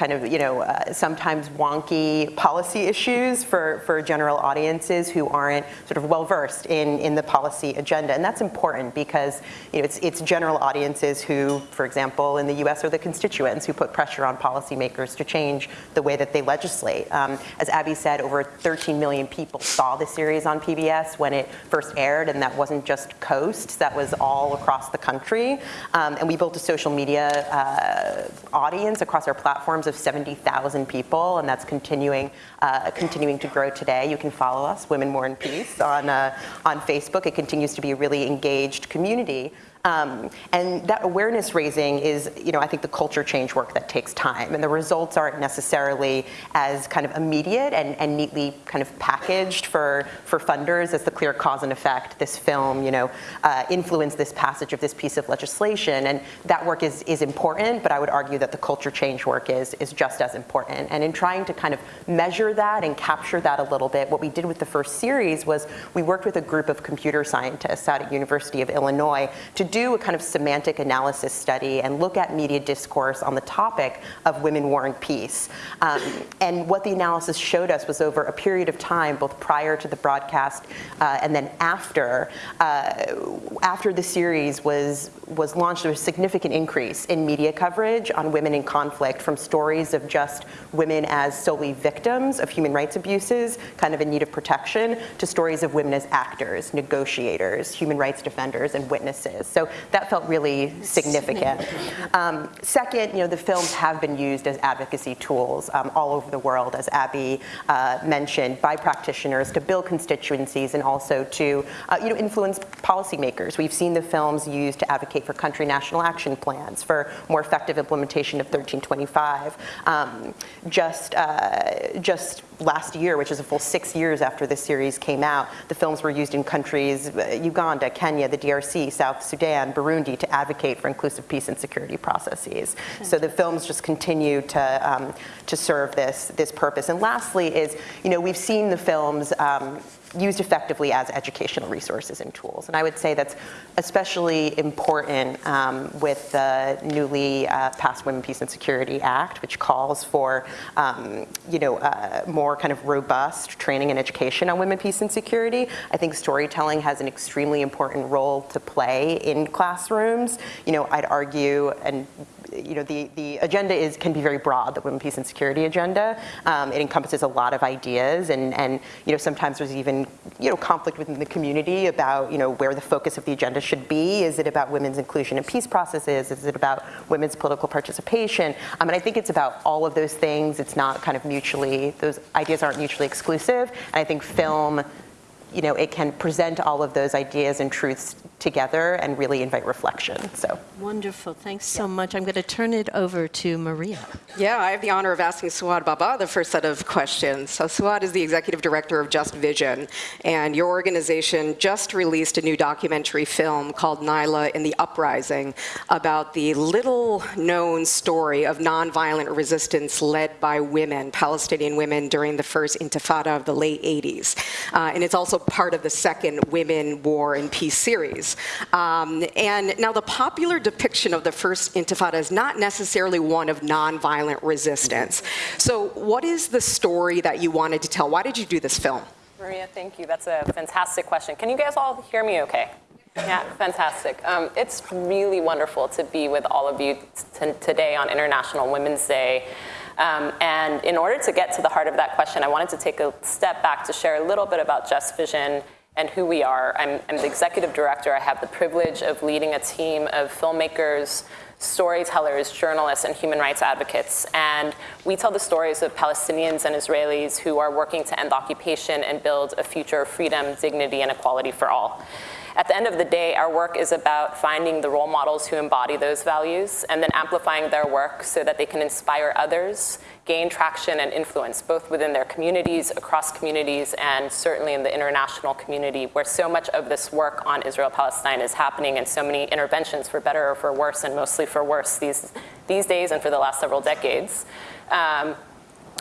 kind of, you know, uh, sometimes wonky policy issues for, for general audiences who aren't sort of well versed in, in the policy agenda. And that's important because, you know, it's, it's general audiences who, for example, in the US are the constituents who put pressure on policymakers to change the way that they legislate. Um, as Abby said, over 13 million people saw the series on PBS when it first aired, and that wasn't just coasts, that was all across the country. Um, and we built a social media uh, audience across our platforms of 70,000 people, and that's continuing, uh, continuing to grow today. You can follow us, Women, War, and Peace, on, uh, on Facebook. It continues to be a really engaged community. Um, and that awareness raising is, you know, I think the culture change work that takes time. And the results aren't necessarily as kind of immediate and, and neatly kind of packaged for, for funders as the clear cause and effect. This film, you know, uh, influenced this passage of this piece of legislation. And that work is, is important, but I would argue that the culture change work is, is just as important. And in trying to kind of measure that and capture that a little bit, what we did with the first series was we worked with a group of computer scientists out at University of Illinois to do a kind of semantic analysis study and look at media discourse on the topic of women, war, and peace. Um, and what the analysis showed us was over a period of time, both prior to the broadcast uh, and then after, uh, after the series was, was launched, there was a significant increase in media coverage on women in conflict from stories of just women as solely victims of human rights abuses, kind of in need of protection, to stories of women as actors, negotiators, human rights defenders, and witnesses. So so that felt really significant. Um, second, you know, the films have been used as advocacy tools um, all over the world, as Abby uh, mentioned, by practitioners to build constituencies and also to, uh, you know, influence policymakers. We've seen the films used to advocate for country national action plans, for more effective implementation of 1325. Um, just, uh, just last year, which is a full six years after the series came out, the films were used in countries, uh, Uganda, Kenya, the DRC, South Sudan, Burundi, to advocate for inclusive peace and security processes. So the films just continue to, um, to serve this, this purpose. And lastly is, you know, we've seen the films um, used effectively as educational resources and tools. And I would say that's especially important um, with the newly uh, passed Women, Peace and Security Act, which calls for, um, you know, uh, more kind of robust training and education on women, peace and security. I think storytelling has an extremely important role to play in classrooms. You know, I'd argue, and you know, the, the agenda is, can be very broad, the women, peace and security agenda. Um, it encompasses a lot of ideas and, and, you know, sometimes there's even, you know, conflict within the community about, you know, where the focus of the agenda should be. Is it about women's inclusion in peace processes? Is it about women's political participation? Um, and I think it's about all of those things. It's not kind of mutually, those ideas aren't mutually exclusive. And I think film, you know, it can present all of those ideas and truths together and really invite reflection, so. Wonderful. Thanks so much. I'm going to turn it over to Maria. Yeah, I have the honor of asking Suhad Babaa the first set of questions. So Suhad is the executive director of Just Vision, and your organization just released a new documentary film called Naila in the Uprising about the little known story of nonviolent resistance led by women, Palestinian women during the first intifada of the late 80s. Uh, and it's also part of the second Women, War, and Peace series. Um, and now the popular depiction of the first intifada is not necessarily one of nonviolent resistance. So what is the story that you wanted to tell? Why did you do this film? Maria, thank you. That's a fantastic question. Can you guys all hear me okay? Yeah, fantastic. Um, it's really wonderful to be with all of you today on International Women's Day. Um, and in order to get to the heart of that question, I wanted to take a step back to share a little bit about Just Vision and who we are. I'm, I'm the executive director. I have the privilege of leading a team of filmmakers, storytellers, journalists, and human rights advocates. And we tell the stories of Palestinians and Israelis who are working to end occupation and build a future of freedom, dignity, and equality for all. At the end of the day, our work is about finding the role models who embody those values and then amplifying their work so that they can inspire others, gain traction and influence, both within their communities, across communities, and certainly in the international community, where so much of this work on Israel-Palestine is happening and so many interventions, for better or for worse, and mostly for worse these, these days and for the last several decades, um,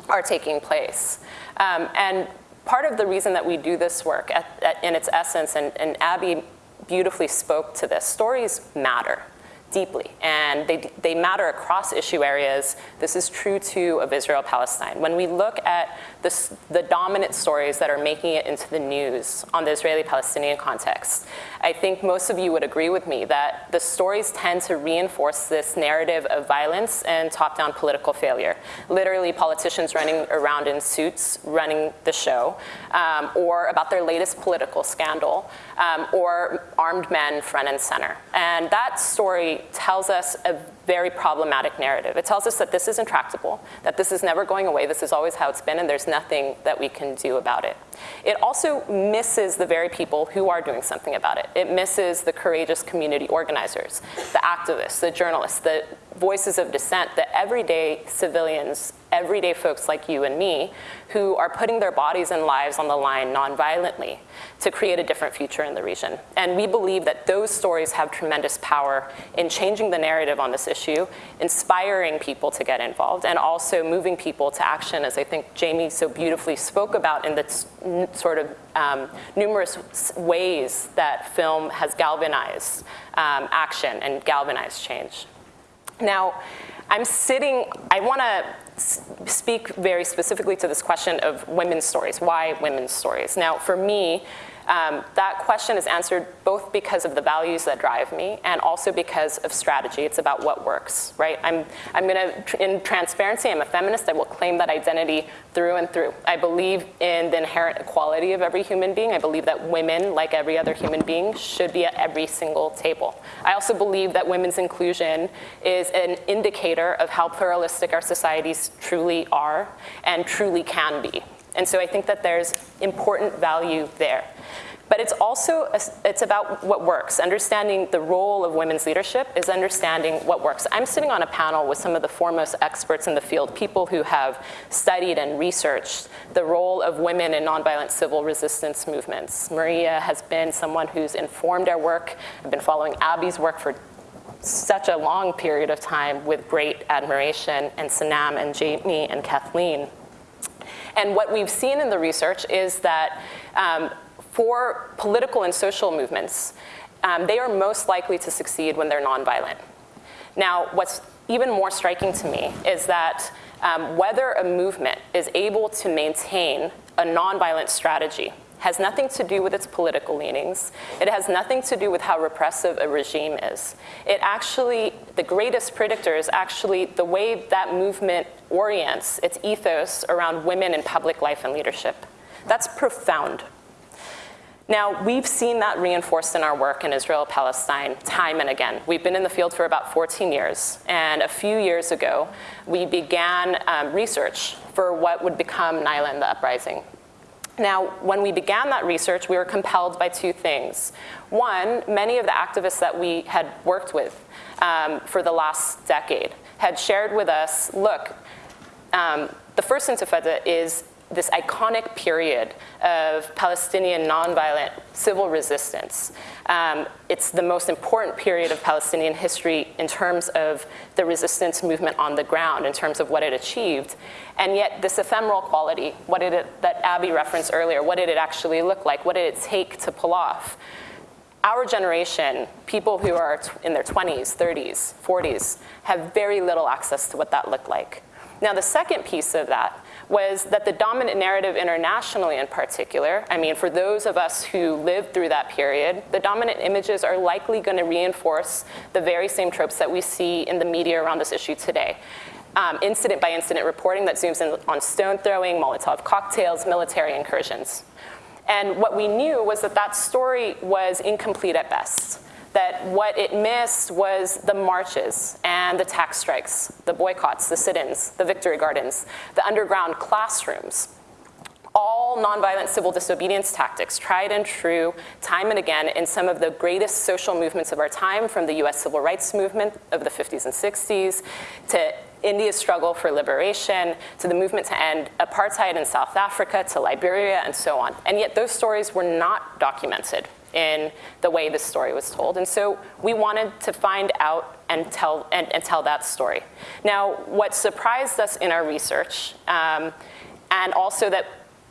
are taking place. Um, and part of the reason that we do this work at, at, in its essence, and, and Abby beautifully spoke to this, stories matter deeply, and they, they matter across issue areas. This is true too of Israel-Palestine. When we look at the, the dominant stories that are making it into the news on the Israeli-Palestinian context, I think most of you would agree with me that the stories tend to reinforce this narrative of violence and top-down political failure. Literally politicians running around in suits running the show, um, or about their latest political scandal, um, or armed men front and center. And that story tells us a very problematic narrative. It tells us that this is intractable, that this is never going away, this is always how it's been, and there's nothing that we can do about it. It also misses the very people who are doing something about it. It misses the courageous community organizers, the activists, the journalists, the voices of dissent, that everyday civilians, everyday folks like you and me, who are putting their bodies and lives on the line nonviolently to create a different future in the region. And we believe that those stories have tremendous power in changing the narrative on this issue, inspiring people to get involved, and also moving people to action, as I think Jamie so beautifully spoke about in the sort of um, numerous ways that film has galvanized um, action and galvanized change. Now, I'm sitting, I want to speak very specifically to this question of women's stories. Why women's stories? Now, for me, um, that question is answered both because of the values that drive me and also because of strategy. It's about what works, right? I'm, I'm gonna, in transparency, I'm a feminist. I will claim that identity through and through. I believe in the inherent equality of every human being. I believe that women, like every other human being, should be at every single table. I also believe that women's inclusion is an indicator of how pluralistic our societies truly are and truly can be. And so I think that there's important value there. But it's also, it's about what works. Understanding the role of women's leadership is understanding what works. I'm sitting on a panel with some of the foremost experts in the field, people who have studied and researched the role of women in nonviolent civil resistance movements. Maria has been someone who's informed our work. I've been following Abby's work for such a long period of time with great admiration, and Sanam and Jamie and Kathleen. And what we've seen in the research is that um, for political and social movements, um, they are most likely to succeed when they're nonviolent. Now, what's even more striking to me is that um, whether a movement is able to maintain a nonviolent strategy has nothing to do with its political leanings. It has nothing to do with how repressive a regime is. It actually, the greatest predictor is actually the way that movement orients its ethos around women in public life and leadership. That's profound. Now, we've seen that reinforced in our work in Israel, Palestine, time and again. We've been in the field for about 14 years, and a few years ago, we began um, research for what would become Naila and the Uprising. Now, when we began that research, we were compelled by two things. One, many of the activists that we had worked with um, for the last decade had shared with us, look, um, the first intifada is this iconic period of Palestinian nonviolent civil resistance. Um, it's the most important period of Palestinian history in terms of the resistance movement on the ground, in terms of what it achieved. And yet this ephemeral quality, what did it, that Abby referenced earlier, what did it actually look like? What did it take to pull off? Our generation, people who are in their 20s, 30s, 40s, have very little access to what that looked like. Now the second piece of that was that the dominant narrative internationally in particular, I mean, for those of us who lived through that period, the dominant images are likely gonna reinforce the very same tropes that we see in the media around this issue today. Um, incident by incident reporting that zooms in on stone throwing, Molotov cocktails, military incursions. And what we knew was that that story was incomplete at best that what it missed was the marches and the tax strikes, the boycotts, the sit-ins, the victory gardens, the underground classrooms, all nonviolent civil disobedience tactics, tried and true, time and again, in some of the greatest social movements of our time, from the US civil rights movement of the 50s and 60s, to India's struggle for liberation, to the movement to end apartheid in South Africa, to Liberia, and so on. And yet those stories were not documented in the way this story was told. And so we wanted to find out and tell, and, and tell that story. Now, what surprised us in our research, um, and also that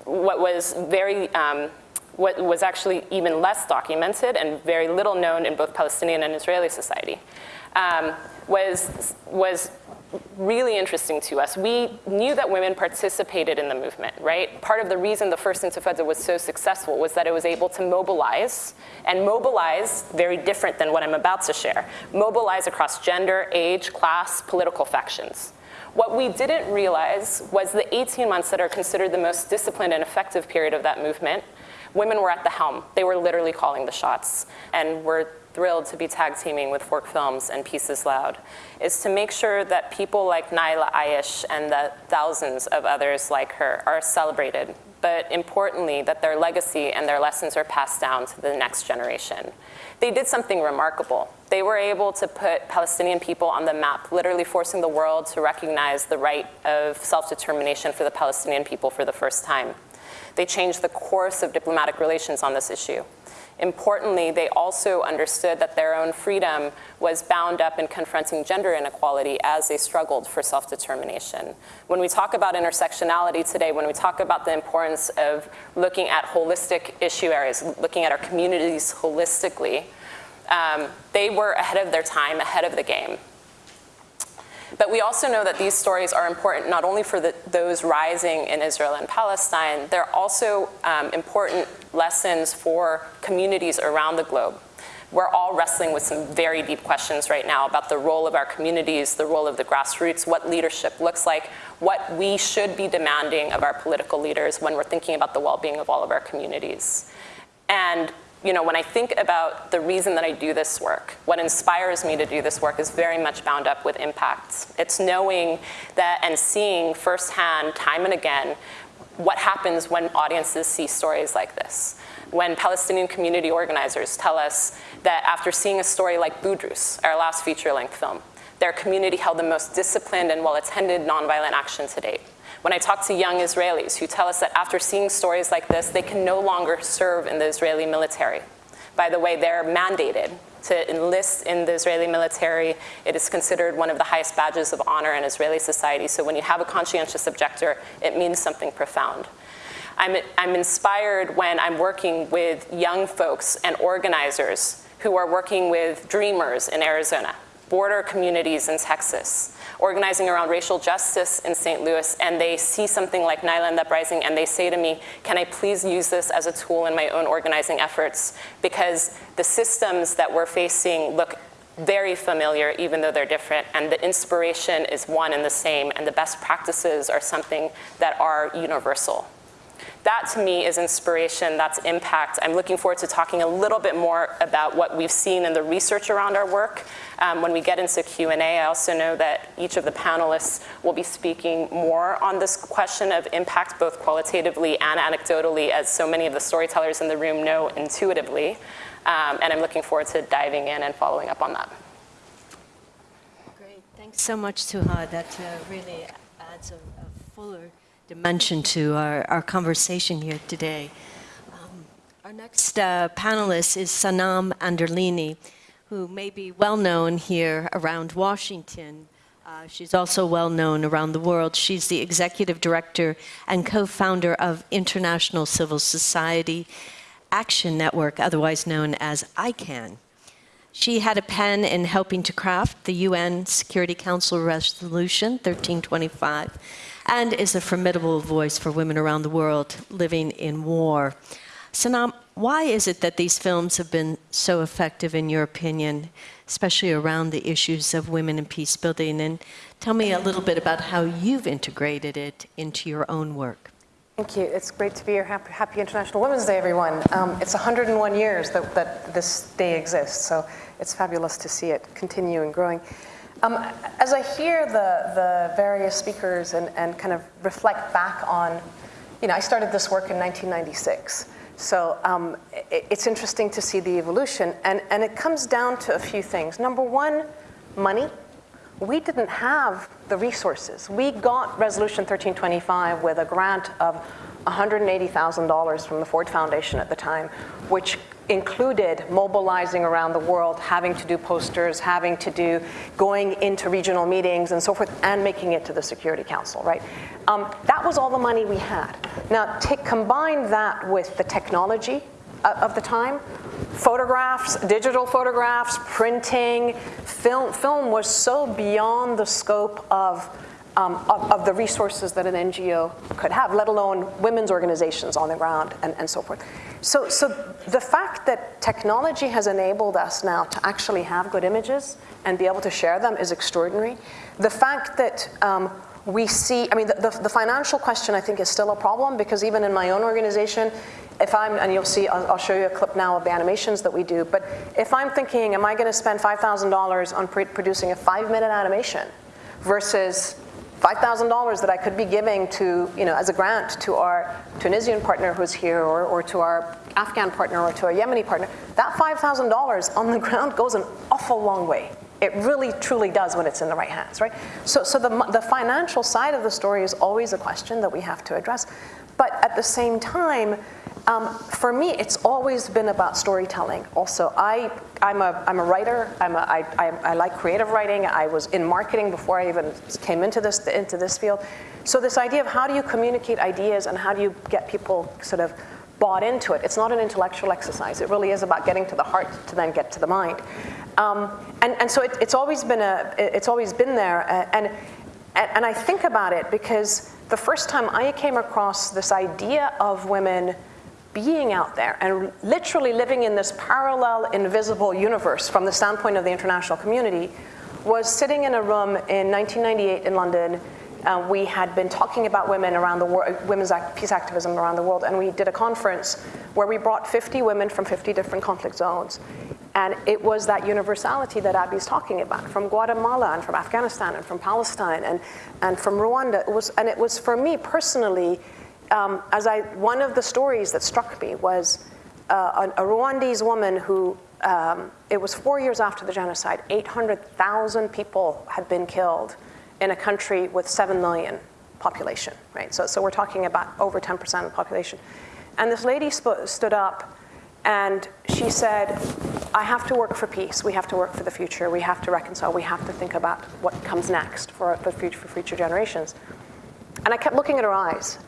what was very, um, what was actually even less documented and very little known in both Palestinian and Israeli society, um, was, was really interesting to us. We knew that women participated in the movement, right? Part of the reason the first Intifada was so successful was that it was able to mobilize, and mobilize, very different than what I'm about to share, mobilize across gender, age, class, political factions. What we didn't realize was the 18 months that are considered the most disciplined and effective period of that movement, women were at the helm. They were literally calling the shots and were thrilled to be tag teaming with Fork Films and Peace is Loud, is to make sure that people like Naila Ayesh and the thousands of others like her are celebrated, but importantly, that their legacy and their lessons are passed down to the next generation. They did something remarkable. They were able to put Palestinian people on the map, literally forcing the world to recognize the right of self-determination for the Palestinian people for the first time. They changed the course of diplomatic relations on this issue. Importantly, they also understood that their own freedom was bound up in confronting gender inequality as they struggled for self-determination. When we talk about intersectionality today, when we talk about the importance of looking at holistic issue areas, looking at our communities holistically, um, they were ahead of their time, ahead of the game. But we also know that these stories are important not only for the, those rising in Israel and Palestine, they're also um, important lessons for communities around the globe. We're all wrestling with some very deep questions right now about the role of our communities, the role of the grassroots, what leadership looks like, what we should be demanding of our political leaders when we're thinking about the well-being of all of our communities. And you know, when I think about the reason that I do this work, what inspires me to do this work is very much bound up with impacts. It's knowing that and seeing firsthand, time and again, what happens when audiences see stories like this. when Palestinian community organizers tell us that after seeing a story like Budrus, our last feature-length film, their community held the most disciplined and well-attended nonviolent action to date. When I talk to young Israelis who tell us that after seeing stories like this, they can no longer serve in the Israeli military. By the way, they're mandated to enlist in the Israeli military. It is considered one of the highest badges of honor in Israeli society. So when you have a conscientious objector, it means something profound. I'm, I'm inspired when I'm working with young folks and organizers who are working with dreamers in Arizona, border communities in Texas, organizing around racial justice in St. Louis, and they see something like Naila and the Uprising, and they say to me, can I please use this as a tool in my own organizing efforts? Because the systems that we're facing look very familiar, even though they're different, and the inspiration is one and the same, and the best practices are something that are universal. That to me is inspiration, that's impact. I'm looking forward to talking a little bit more about what we've seen in the research around our work. Um, when we get into Q&A, I also know that each of the panelists will be speaking more on this question of impact, both qualitatively and anecdotally, as so many of the storytellers in the room know intuitively. Um, and I'm looking forward to diving in and following up on that. Great. Thanks so much, Suha. That uh, really adds a, a fuller dimension to our, our conversation here today. Um, our next uh, panelist is Sanam Anderlini, who may be well known here around Washington. Uh, she's also well known around the world. She's the executive director and co-founder of International Civil Society Action Network, otherwise known as ICAN. She had a pen in helping to craft the UN Security Council Resolution 1325 and is a formidable voice for women around the world living in war. Sanam, why is it that these films have been so effective in your opinion, especially around the issues of women and peace building? And tell me a little bit about how you've integrated it into your own work. Thank you. It's great to be here. Happy, happy International Women's Day, everyone. Um, it's 101 years that, that this day exists, so it's fabulous to see it continue and growing. Um, as I hear the, the various speakers and, and kind of reflect back on, you know, I started this work in 1996. So um, it, it's interesting to see the evolution. And, and it comes down to a few things. Number one, money. We didn't have the resources. We got Resolution 1325 with a grant of $180,000 from the Ford Foundation at the time, which included mobilizing around the world, having to do posters, having to do going into regional meetings and so forth, and making it to the Security Council, right? Um, that was all the money we had. Now, take, combine that with the technology uh, of the time, photographs, digital photographs, printing, film, film was so beyond the scope of um, of, of, the resources that an NGO could have, let alone women's organizations on the ground and, and so forth. So, so the fact that technology has enabled us now to actually have good images and be able to share them is extraordinary. The fact that um, we see, I mean, the, the, the, financial question I think is still a problem because even in my own organization, if I'm, and you'll see, I'll, I'll show you a clip now of the animations that we do, but if I'm thinking, am I gonna spend $5,000 on producing a five minute animation versus $5,000 that I could be giving to, you know, as a grant to our Tunisian partner who's here or, or to our Afghan partner or to our Yemeni partner, that $5,000 on the ground goes an awful long way. It really truly does when it's in the right hands, right? So, so the, the financial side of the story is always a question that we have to address. But at the same time, um, for me, it's always been about storytelling. Also, I, I'm, a, I'm a writer. I'm a, I, I, I like creative writing. I was in marketing before I even came into this, into this field. So this idea of how do you communicate ideas and how do you get people sort of bought into it. It's not an intellectual exercise. It really is about getting to the heart to then get to the mind. Um, and, and so it, it's always been a, it's always been there. Uh, and, and, and I think about it because the first time I came across this idea of women being out there and literally living in this parallel invisible universe from the standpoint of the international community was sitting in a room in 1998 in London. Uh, we had been talking about women around the world, women's act, peace activism around the world, and we did a conference where we brought 50 women from 50 different conflict zones. And it was that universality that Abby's talking about, from Guatemala and from Afghanistan and from Palestine and, and from Rwanda. It was, and it was for me personally, um, as I, one of the stories that struck me was uh, a, a Rwandese woman who, um, it was four years after the genocide, 800,000 people had been killed in a country with 7 million population, right? So, so we're talking about over 10% of the population. And this lady stood up and she said, I have to work for peace. We have to work for the future. We have to reconcile. We have to think about what comes next for, for, future, for future generations. And I kept looking at her eyes.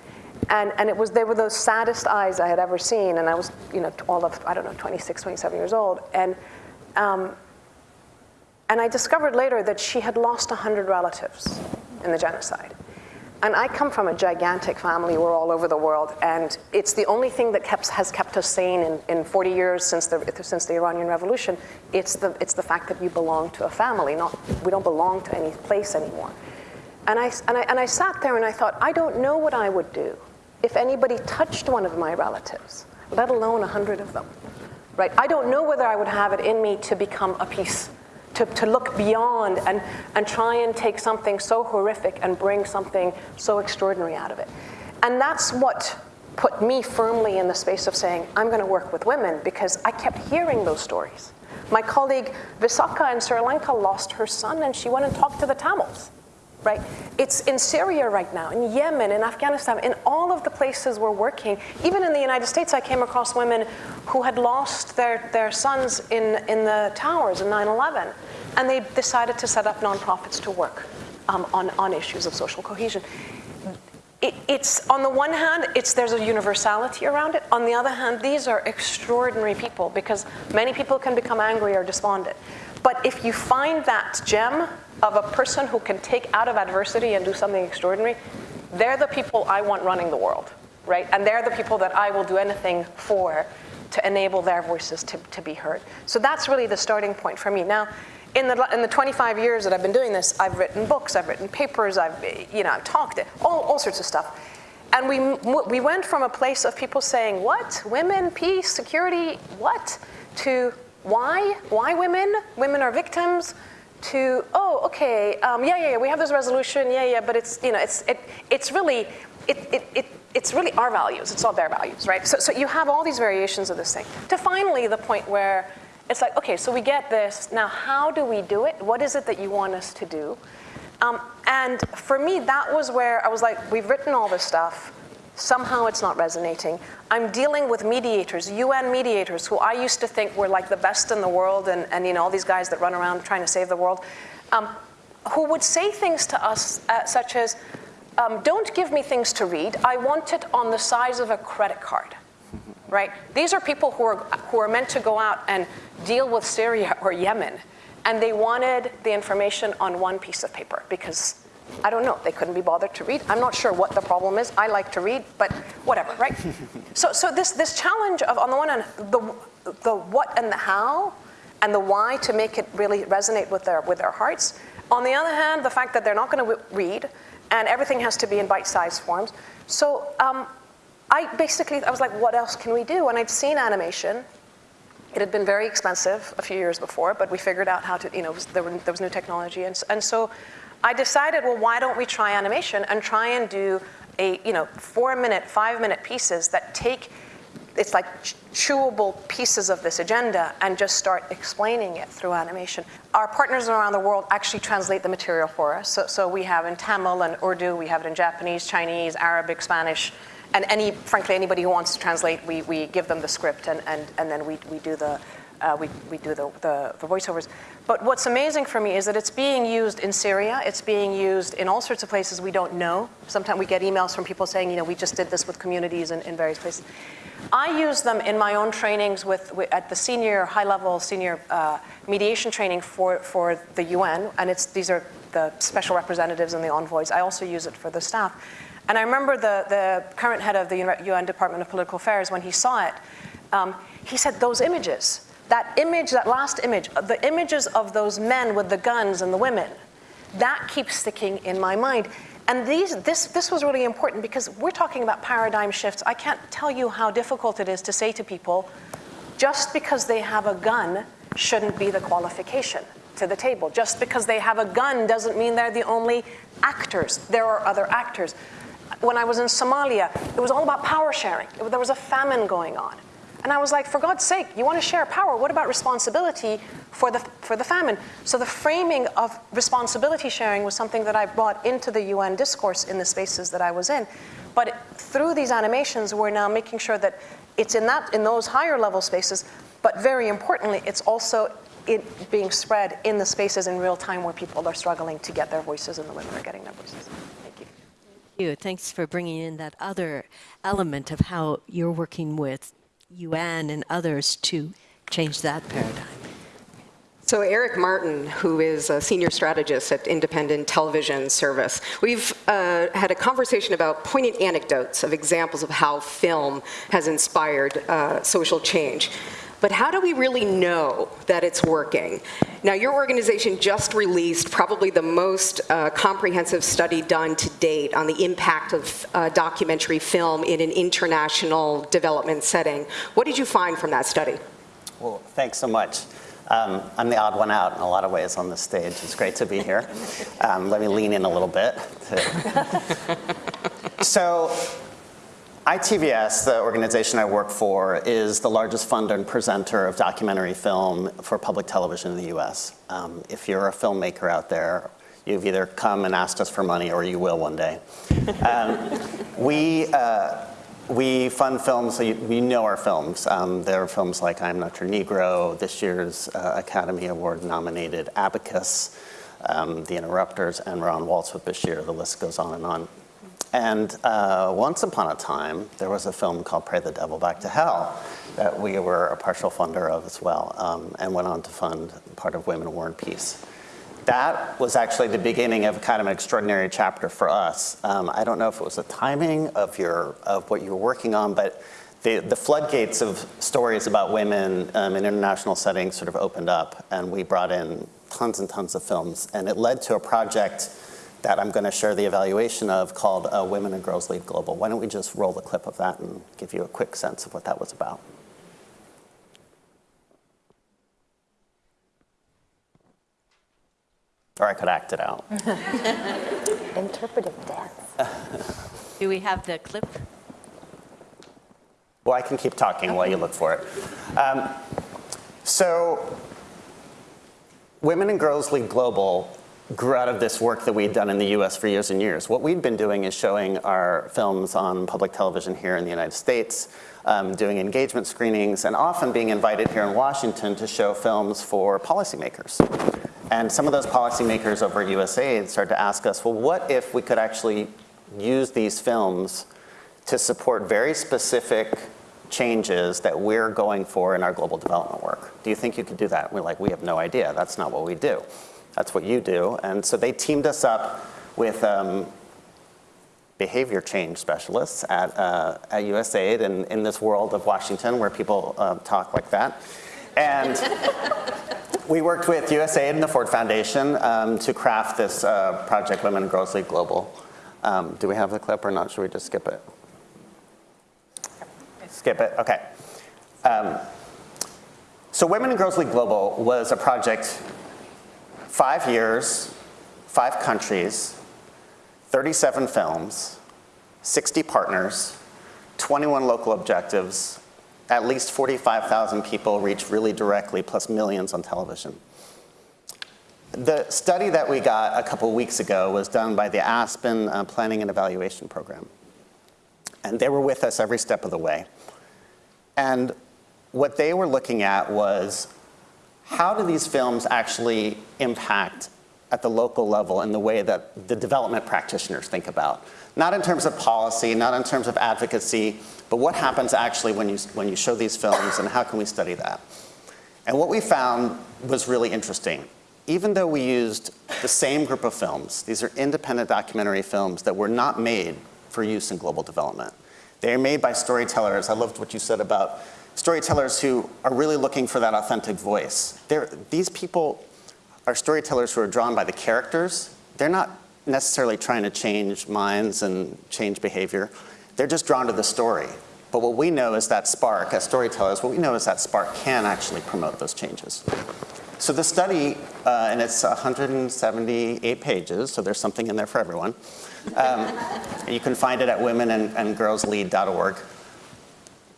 And, and it was, they were those saddest eyes I had ever seen. And I was, you know, all of, I don't know, 26, 27 years old. And, um, and I discovered later that she had lost 100 relatives in the genocide. And I come from a gigantic family. We're all over the world. And it's the only thing that kept, has kept us sane in, in 40 years since the, since the Iranian Revolution. It's the, it's the fact that you belong to a family, not, we don't belong to any place anymore. And I, and, I, and I sat there and I thought, I don't know what I would do if anybody touched one of my relatives, let alone a 100 of them. Right? I don't know whether I would have it in me to become a piece, to, to look beyond and, and try and take something so horrific and bring something so extraordinary out of it. And that's what put me firmly in the space of saying, I'm going to work with women because I kept hearing those stories. My colleague Visaka in Sri Lanka lost her son and she went and talked to the Tamils right? It's in Syria right now, in Yemen, in Afghanistan, in all of the places we're working. Even in the United States, I came across women who had lost their, their sons in, in the towers in 9-11, and they decided to set up nonprofits to work um, on, on issues of social cohesion. It, it's on the one hand, it's there's a universality around it. On the other hand, these are extraordinary people because many people can become angry or despondent. But if you find that gem of a person who can take out of adversity and do something extraordinary, they're the people I want running the world, right? And they're the people that I will do anything for to enable their voices to, to be heard. So that's really the starting point for me. Now, in the, in the 25 years that I've been doing this, I've written books, I've written papers, I've, you know, I've talked, all, all sorts of stuff. And we, we went from a place of people saying, what? Women, peace, security, what? To why? Why women? Women are victims to, oh, okay, um, yeah, yeah, yeah, we have this resolution, yeah, yeah, but it's, you know, it's, it, it's really, it, it, it, it's really our values, it's not their values, right? So, so you have all these variations of this thing. To finally the point where it's like, okay, so we get this, now how do we do it? What is it that you want us to do? Um, and for me, that was where I was like, we've written all this stuff, somehow it's not resonating. I'm dealing with mediators, UN mediators, who I used to think were like the best in the world and, and you know, all these guys that run around trying to save the world, um, who would say things to us uh, such as, um, don't give me things to read, I want it on the size of a credit card, right? These are people who are, who are meant to go out and deal with Syria or Yemen, and they wanted the information on one piece of paper because I don't know. They couldn't be bothered to read. I'm not sure what the problem is. I like to read, but whatever, right? so, so this, this challenge of, on the one hand, the, the what and the how and the why to make it really resonate with their, with their hearts. On the other hand, the fact that they're not going to read and everything has to be in bite-sized forms. So um, I basically, I was like, what else can we do? And I'd seen animation. It had been very expensive a few years before, but we figured out how to, you know, there, were, there was new technology. And, and so I decided, well, why don't we try animation and try and do a, you know, four minute, five minute pieces that take, it's like chewable pieces of this agenda and just start explaining it through animation. Our partners around the world actually translate the material for us. So, so we have in Tamil and Urdu, we have it in Japanese, Chinese, Arabic, Spanish, and any, frankly, anybody who wants to translate, we, we give them the script and, and, and then we, we do the, uh, we, we do the, the, the, voiceovers. But what's amazing for me is that it's being used in Syria, it's being used in all sorts of places we don't know. Sometimes we get emails from people saying, you know, we just did this with communities in, in various places. I use them in my own trainings with, with at the senior, high level senior uh, mediation training for, for the UN, and it's, these are the special representatives and the envoys. I also use it for the staff. And I remember the, the current head of the UN Department of Political Affairs, when he saw it, um, he said, those images, that image, that last image, the images of those men with the guns and the women, that keeps sticking in my mind. And these, this, this was really important because we're talking about paradigm shifts. I can't tell you how difficult it is to say to people, just because they have a gun shouldn't be the qualification to the table. Just because they have a gun doesn't mean they're the only actors. There are other actors. When I was in Somalia, it was all about power sharing. There was a famine going on. And I was like, for God's sake, you want to share power. What about responsibility for the, for the famine? So the framing of responsibility sharing was something that I brought into the UN discourse in the spaces that I was in. But through these animations, we're now making sure that it's in, that, in those higher level spaces, but very importantly, it's also it being spread in the spaces in real time where people are struggling to get their voices and the women are getting their voices. Thank you. you. Thanks for bringing in that other element of how you're working with UN and others to change that paradigm. So Eric Martin, who is a senior strategist at Independent Television Service, we've uh, had a conversation about poignant anecdotes of examples of how film has inspired uh, social change. But how do we really know that it's working? Now, your organization just released probably the most uh, comprehensive study done to date on the impact of uh, documentary film in an international development setting. What did you find from that study? Well, thanks so much. Um, I'm the odd one out in a lot of ways on this stage. It's great to be here. Um, let me lean in a little bit. so ITVS, the organization I work for, is the largest funder and presenter of documentary film for public television in the US. Um, if you're a filmmaker out there, you've either come and asked us for money or you will one day. Um, we, uh, we fund films, so you, we know our films. Um, there are films like I'm Not Your Negro, this year's uh, Academy Award nominated Abacus, um, The Interrupters, and We're Waltz with Bashir. The list goes on and on. And uh, once upon a time, there was a film called Pray the Devil Back to Hell that we were a partial funder of as well, um, and went on to fund part of Women, War, and Peace. That was actually the beginning of kind of an extraordinary chapter for us. Um, I don't know if it was the timing of, your, of what you were working on, but the, the floodgates of stories about women um, in international settings sort of opened up, and we brought in tons and tons of films, and it led to a project that I'm going to share the evaluation of called uh, Women and Girls Lead Global. Why don't we just roll the clip of that and give you a quick sense of what that was about. Or I could act it out. Interpretive dance. Do we have the clip? Well, I can keep talking while you look for it. Um, so, Women and Girls Lead Global grew out of this work that we'd done in the US for years and years. What we'd been doing is showing our films on public television here in the United States, um, doing engagement screenings, and often being invited here in Washington to show films for policymakers. And some of those policymakers over at USAID started to ask us, well, what if we could actually use these films to support very specific changes that we're going for in our global development work? Do you think you could do that? We're like, we have no idea. That's not what we do. That's what you do. And so they teamed us up with um, behavior change specialists at, uh, at USAID and in this world of Washington where people uh, talk like that. And we worked with USAID and the Ford Foundation um, to craft this uh, project, Women and Girls Lead Global. Um, do we have the clip or not? Should we just skip it? Skip it, okay. Um, so Women and Girls Lead Global was a project five years, five countries, 37 films, 60 partners, 21 local objectives, at least 45,000 people reached really directly, plus millions on television. The study that we got a couple weeks ago was done by the Aspen uh, Planning and Evaluation Program. And they were with us every step of the way. And what they were looking at was how do these films actually impact at the local level in the way that the development practitioners think about? Not in terms of policy, not in terms of advocacy, but what happens actually when you, when you show these films and how can we study that? And what we found was really interesting. Even though we used the same group of films, these are independent documentary films that were not made for use in global development. They are made by storytellers. I loved what you said about storytellers who are really looking for that authentic voice. They're, these people are storytellers who are drawn by the characters. They're not necessarily trying to change minds and change behavior. They're just drawn to the story. But what we know is that spark, as storytellers, what we know is that spark can actually promote those changes. So the study, uh, and it's 178 pages, so there's something in there for everyone. Um, you can find it at womenandgirlslead.org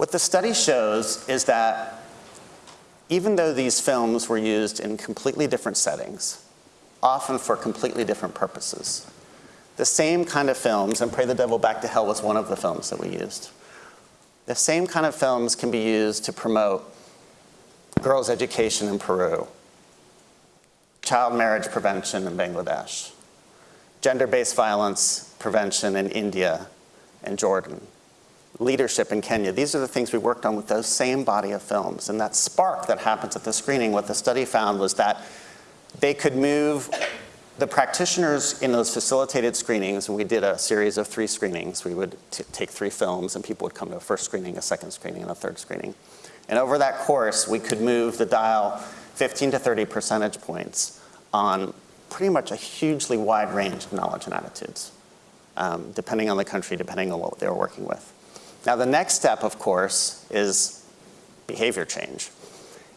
What the study shows is that even though these films were used in completely different settings, often for completely different purposes, the same kind of films, and Pray the Devil Back to Hell was one of the films that we used, the same kind of films can be used to promote girls' education in Peru, child marriage prevention in Bangladesh, gender-based violence prevention in India and Jordan, leadership in Kenya. These are the things we worked on with those same body of films. And that spark that happens at the screening, what the study found was that they could move the practitioners in those facilitated screenings, and we did a series of three screenings. We would take three films, and people would come to a first screening, a second screening, and a third screening. And over that course, we could move the dial 15 to 30 percentage points on pretty much a hugely wide range of knowledge and attitudes, um, depending on the country, depending on what they were working with. Now, the next step, of course, is behavior change.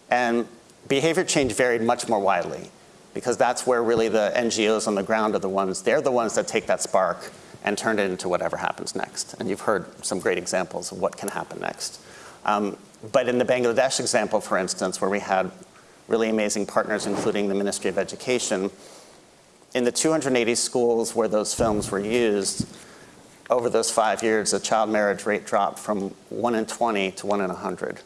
And behavior change varied much more widely because that's where really the NGOs on the ground are the ones, they're the ones that take that spark and turn it into whatever happens next. And you've heard some great examples of what can happen next. Um, but in the Bangladesh example, for instance, where we had really amazing partners, including the Ministry of Education, in the 280 schools where those films were used, over those five years, the child marriage rate dropped from 1 in 20 to 1 in 100.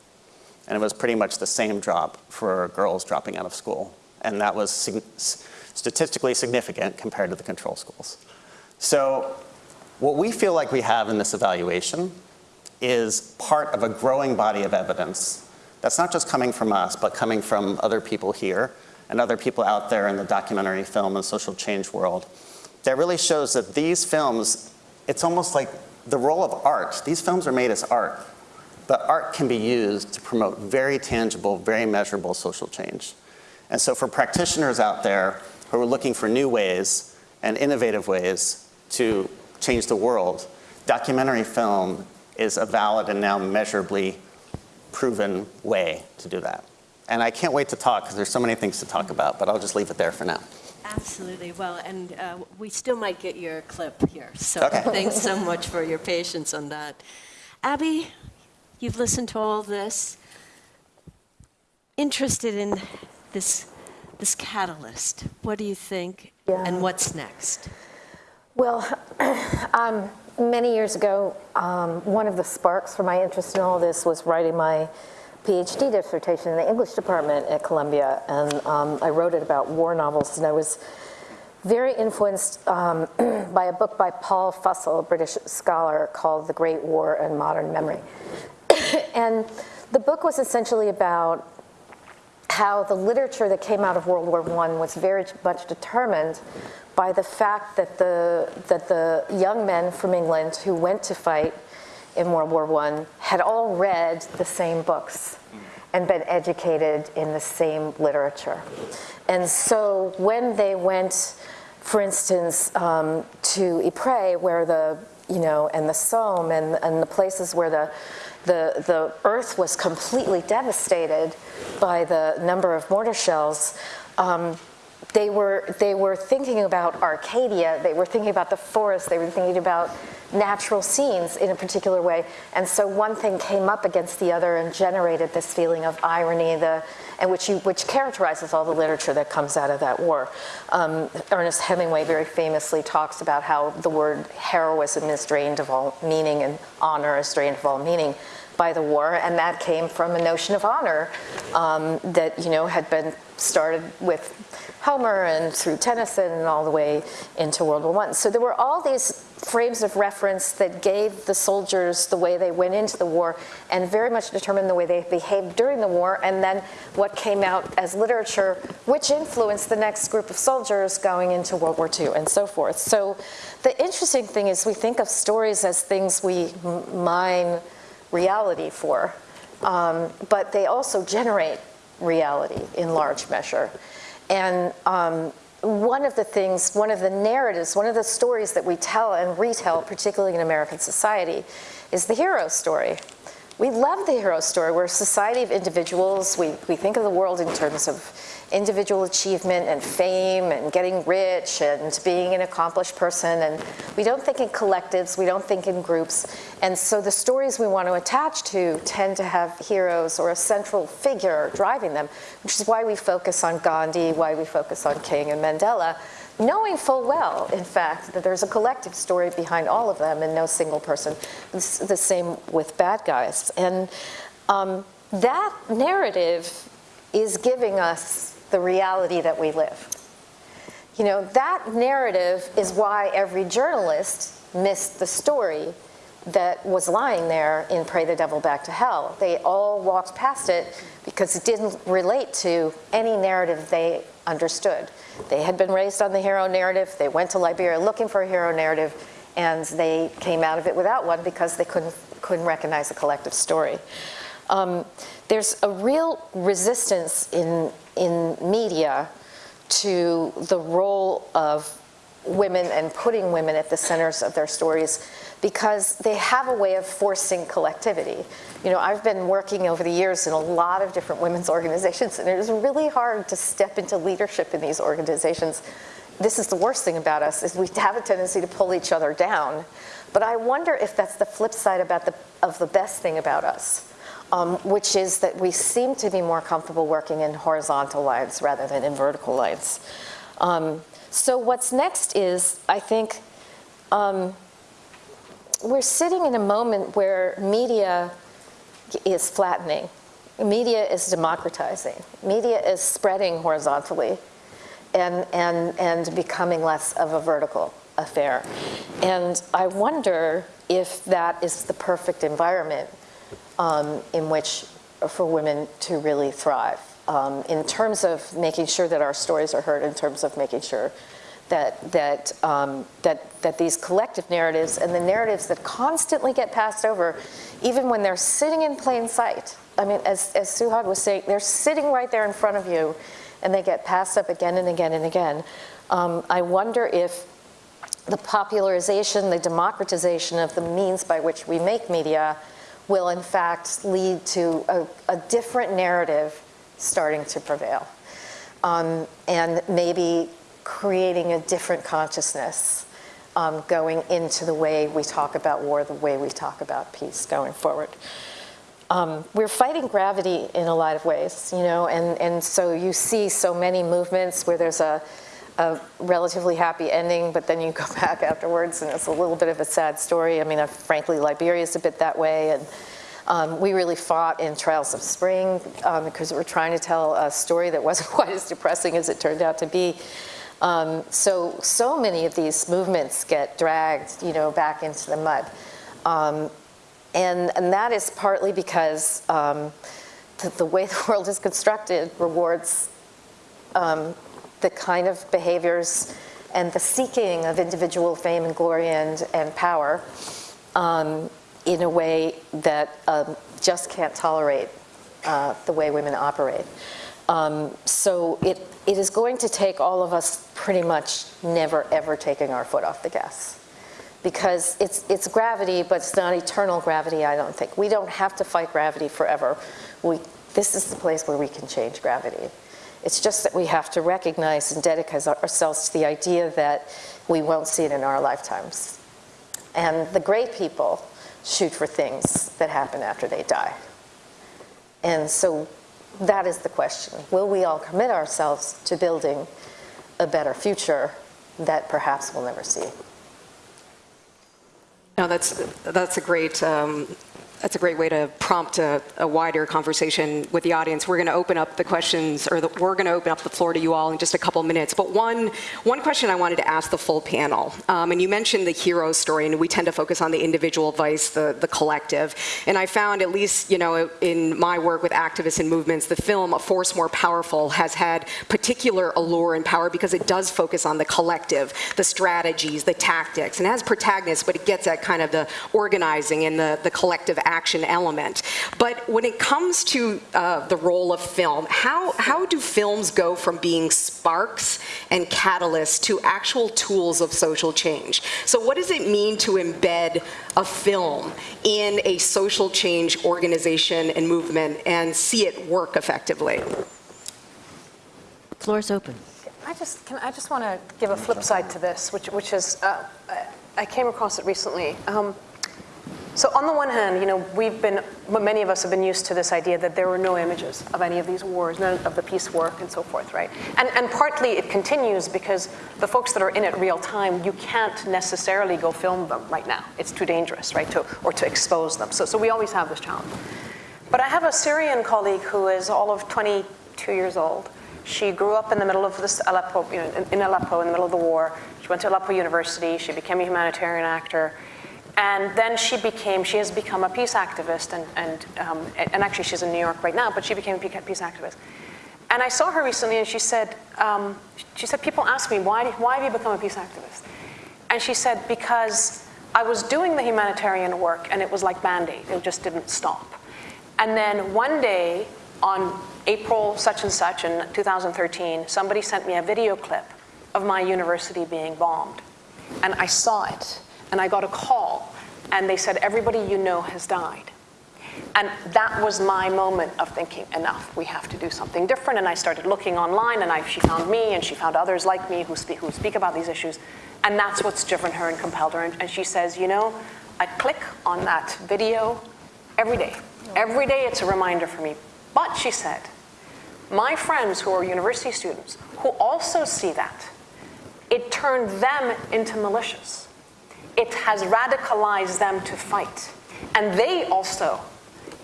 And it was pretty much the same drop for girls dropping out of school. And that was sig statistically significant compared to the control schools. So what we feel like we have in this evaluation is part of a growing body of evidence that's not just coming from us, but coming from other people here and other people out there in the documentary film and social change world that really shows that these films, it's almost like the role of art. These films are made as art, but art can be used to promote very tangible, very measurable social change. And so for practitioners out there who are looking for new ways and innovative ways to change the world, documentary film is a valid and now measurably proven way to do that. And I can't wait to talk because there's so many things to talk about, but I'll just leave it there for now. Absolutely. Well, and uh, we still might get your clip here. So Okay. thanks so much for your patience on that. Abby, you've listened to all this. Interested in this, this catalyst. What do you think? Yeah. And what's next? Well, um, many years ago, um, one of the sparks for my interest in all this was writing my PhD dissertation in the English department at Columbia, and um, I wrote it about war novels, and I was very influenced um, by a book by Paul Fussell, a British scholar, called The Great War and Modern Memory. and the book was essentially about how the literature that came out of World War I was very much determined by the fact that the, that the young men from England who went to fight in World War I had all read the same books and been educated in the same literature. And so when they went, for instance, um, to Ypres, where the, you know, and the Somme and, and the places where the, the, the earth was completely devastated by the number of mortar shells, um, they were, they were thinking about Arcadia, they were thinking about the forest, they were thinking about natural scenes in a particular way. And so one thing came up against the other and generated this feeling of irony, the, and which, you, which characterizes all the literature that comes out of that war. Um, Ernest Hemingway very famously talks about how the word heroism is drained of all meaning and honor is drained of all meaning by the war, and that came from a notion of honor um, that you know had been started with Homer and through Tennyson and all the way into World War I. So there were all these frames of reference that gave the soldiers the way they went into the war and very much determined the way they behaved during the war and then what came out as literature which influenced the next group of soldiers going into World War II and so forth. So the interesting thing is we think of stories as things we mine reality for, um, but they also generate reality in large measure. And um, one of the things, one of the narratives, one of the stories that we tell and retell, particularly in American society, is the hero story. We love the hero story. We're a society of individuals. We, we think of the world in terms of individual achievement and fame and getting rich and being an accomplished person. And we don't think in collectives, we don't think in groups. And so the stories we want to attach to tend to have heroes or a central figure driving them, which is why we focus on Gandhi, why we focus on King and Mandela, knowing full well, in fact, that there's a collective story behind all of them and no single person. It's the same with bad guys. And um, that narrative is giving us the reality that we live. You know, that narrative is why every journalist missed the story that was lying there in Pray the Devil Back to Hell. They all walked past it because it didn't relate to any narrative they understood. They had been raised on the hero narrative, they went to Liberia looking for a hero narrative, and they came out of it without one because they couldn't, couldn't recognize a collective story. Um, there's a real resistance in, in media to the role of women and putting women at the centers of their stories because they have a way of forcing collectivity. You know, I've been working over the years in a lot of different women's organizations and it is really hard to step into leadership in these organizations. This is the worst thing about us is we have a tendency to pull each other down. But I wonder if that's the flip side about the, of the best thing about us um, which is that we seem to be more comfortable working in horizontal lines rather than in vertical lines. Um, so what's next is, I think, um, we're sitting in a moment where media is flattening. Media is democratizing. Media is spreading horizontally and, and, and becoming less of a vertical affair. And I wonder if that is the perfect environment um, in which for women to really thrive um, in terms of making sure that our stories are heard, in terms of making sure that, that, um, that, that these collective narratives and the narratives that constantly get passed over, even when they're sitting in plain sight. I mean, as, as Suhad was saying, they're sitting right there in front of you and they get passed up again and again and again. Um, I wonder if the popularization, the democratization of the means by which we make media will in fact lead to a, a different narrative starting to prevail. Um, and maybe creating a different consciousness um, going into the way we talk about war, the way we talk about peace going forward. Um, we're fighting gravity in a lot of ways, you know, and, and so you see so many movements where there's a, a relatively happy ending, but then you go back afterwards and it's a little bit of a sad story. I mean, uh, frankly, Liberia is a bit that way. And um, we really fought in Trials of Spring um, because we're trying to tell a story that wasn't quite as depressing as it turned out to be. Um, so, so many of these movements get dragged, you know, back into the mud. Um, and, and that is partly because um, the, the, way the world is constructed rewards um, the kind of behaviors and the seeking of individual fame and glory and, and power um, in a way that um, just can't tolerate uh, the way women operate. Um, so it, it is going to take all of us pretty much never ever taking our foot off the gas. Because it's, it's gravity, but it's not eternal gravity, I don't think. We don't have to fight gravity forever. We, this is the place where we can change gravity. It's just that we have to recognize and dedicate ourselves to the idea that we won't see it in our lifetimes. And the great people shoot for things that happen after they die. And so that is the question. Will we all commit ourselves to building a better future that perhaps we'll never see? No, that's, that's a great um, that's a great way to prompt a, a, wider conversation with the audience. We're going to open up the questions, or the, we're going to open up the floor to you all in just a couple minutes. But one, one question I wanted to ask the full panel, um, and you mentioned the hero story, and we tend to focus on the individual vice, the, the collective. And I found, at least you know, in my work with activists and movements, the film A Force More Powerful has had particular allure and power because it does focus on the collective, the strategies, the tactics, and has protagonists, but it gets at kind of the organizing and the, the collective action element. But when it comes to uh, the role of film, how, how do films go from being sparks and catalysts to actual tools of social change? So what does it mean to embed a film in a social change organization and movement and see it work effectively? floor is open. I just, can, I just want to give a flip side to this, which, which is, uh, I came across it recently. Um, so on the one hand, you know, we've been, many of us have been used to this idea that there were no images of any of these wars, none of the peace work and so forth, right? And, and partly it continues because the folks that are in it real time, you can't necessarily go film them right now. It's too dangerous, right, to, or to expose them. So, so we always have this challenge. But I have a Syrian colleague who is all of 22 years old. She grew up in the middle of this Aleppo, you know, in, in Aleppo, in the middle of the war. She went to Aleppo University. She became a humanitarian actor. And then she became, she has become a peace activist, and, and, um, and actually she's in New York right now, but she became a peace activist. And I saw her recently, and she said, um, she said, people ask me, why, why have you become a peace activist? And she said, because I was doing the humanitarian work, and it was like Band-Aid, it just didn't stop. And then one day, on April such and such in 2013, somebody sent me a video clip of my university being bombed. And I saw it, and I got a call, and they said, everybody you know has died. And that was my moment of thinking, enough, we have to do something different. And I started looking online, and I, she found me, and she found others like me who speak, who speak about these issues. And that's what's driven her and compelled her. And, and she says, you know, I click on that video every day. Every day it's a reminder for me. But, she said, my friends who are university students, who also see that, it turned them into militias. It has radicalized them to fight. And they also,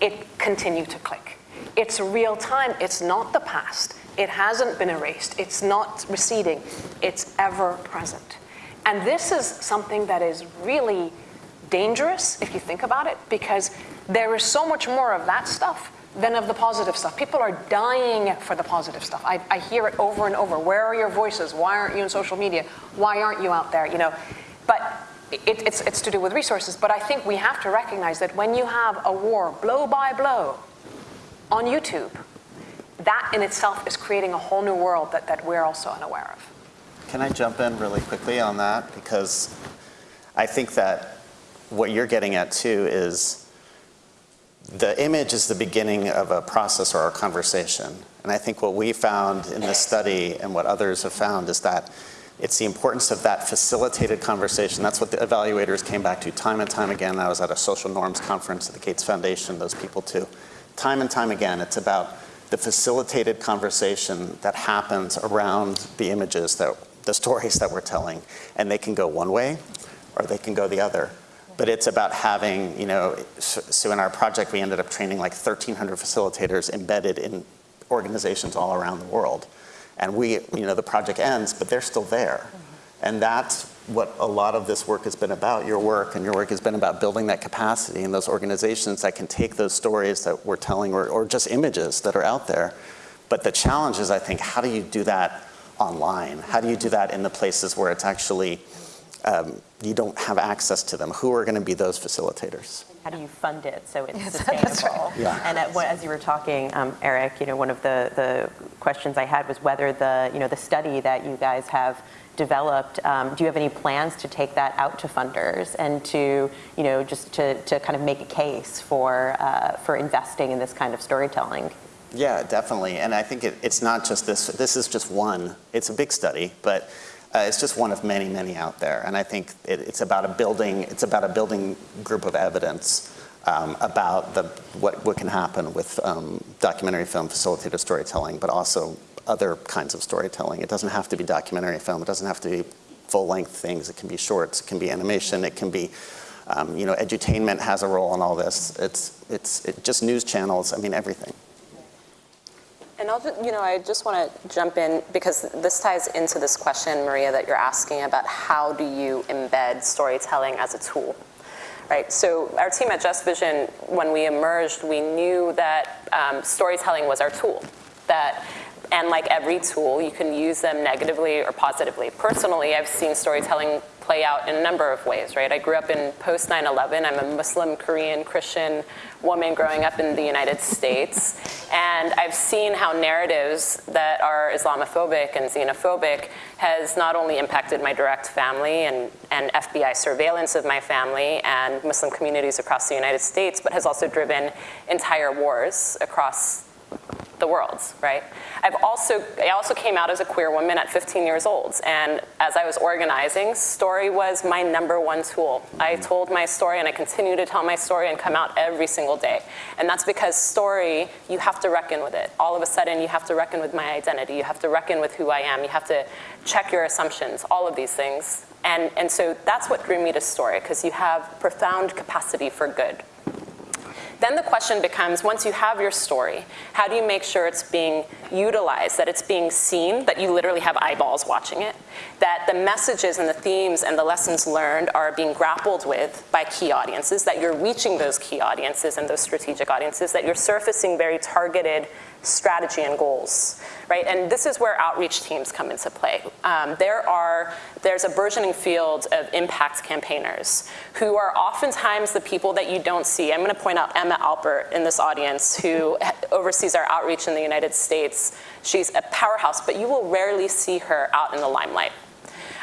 it continue to click. It's real time, it's not the past. It hasn't been erased, it's not receding, it's ever present. And this is something that is really dangerous if you think about it, because there is so much more of that stuff than of the positive stuff. People are dying for the positive stuff. I, I, hear it over and over. Where are your voices? Why aren't you in social media? Why aren't you out there? You know, but it, it's, it's to do with resources. But I think we have to recognize that when you have a war blow by blow on YouTube, that in itself is creating a whole new world that, that we're also unaware of. Can I jump in really quickly on that? Because I think that what you're getting at too is the image is the beginning of a process or a conversation. And I think what we found in this study and what others have found is that it's the importance of that facilitated conversation. That's what the evaluators came back to time and time again. I was at a social norms conference at the Gates Foundation, those people too. Time and time again, it's about the facilitated conversation that happens around the images, that, the stories that we're telling. And they can go one way or they can go the other but it's about having, you know, so in our project we ended up training like 1,300 facilitators embedded in organizations all around the world. And we, you know, the project ends, but they're still there. And that's what a lot of this work has been about, your work and your work has been about building that capacity in those organizations that can take those stories that we're telling or, or just images that are out there. But the challenge is, I think, how do you do that online? How do you do that in the places where it's actually um, you don't have access to them. Who are going to be those facilitators? How do you fund it so it's yes, sustainable? Right. Yeah. And at, as you were talking, um, Eric, you know, one of the, the questions I had was whether the, you know, the study that you guys have developed, um, do you have any plans to take that out to funders and to, you know, just to, to kind of make a case for, uh, for investing in this kind of storytelling? Yeah, definitely. And I think it, it's not just this, this is just one, it's a big study, but uh, it's just one of many, many out there. And I think it, it's about a building, it's about a building group of evidence um, about the, what, what can happen with um, documentary film facilitated storytelling, but also other kinds of storytelling. It doesn't have to be documentary film. It doesn't have to be full-length things. It can be shorts. It can be animation. It can be, um, you know, edutainment has a role in all this. It's, it's it, just news channels. I mean, everything. And I'll just, you know, I just want to jump in because this ties into this question, Maria, that you're asking about how do you embed storytelling as a tool, right? So our team at Just Vision, when we emerged, we knew that um, storytelling was our tool, that and like every tool, you can use them negatively or positively. Personally, I've seen storytelling play out in a number of ways, right? I grew up in post 9-11. I'm a Muslim, Korean, Christian woman growing up in the United States. And I've seen how narratives that are Islamophobic and xenophobic has not only impacted my direct family and, and FBI surveillance of my family and Muslim communities across the United States, but has also driven entire wars across the world, right? I've also, I also came out as a queer woman at 15 years old, and as I was organizing, story was my number one tool. I mm. told my story and I continue to tell my story and come out every single day. And that's because story, you have to reckon with it. All of a sudden, you have to reckon with my identity. You have to reckon with who I am. You have to check your assumptions, all of these things. And, and so that's what drew me to story, because you have profound capacity for good. Then the question becomes, once you have your story, how do you make sure it's being utilized, that it's being seen, that you literally have eyeballs watching it, that the messages and the themes and the lessons learned are being grappled with by key audiences, that you're reaching those key audiences and those strategic audiences, that you're surfacing very targeted strategy and goals, right? And this is where outreach teams come into play. Um, there are, there's a burgeoning field of impact campaigners who are oftentimes the people that you don't see. I'm gonna point out Emma Alpert in this audience who oversees our outreach in the United States. She's a powerhouse, but you will rarely see her out in the limelight.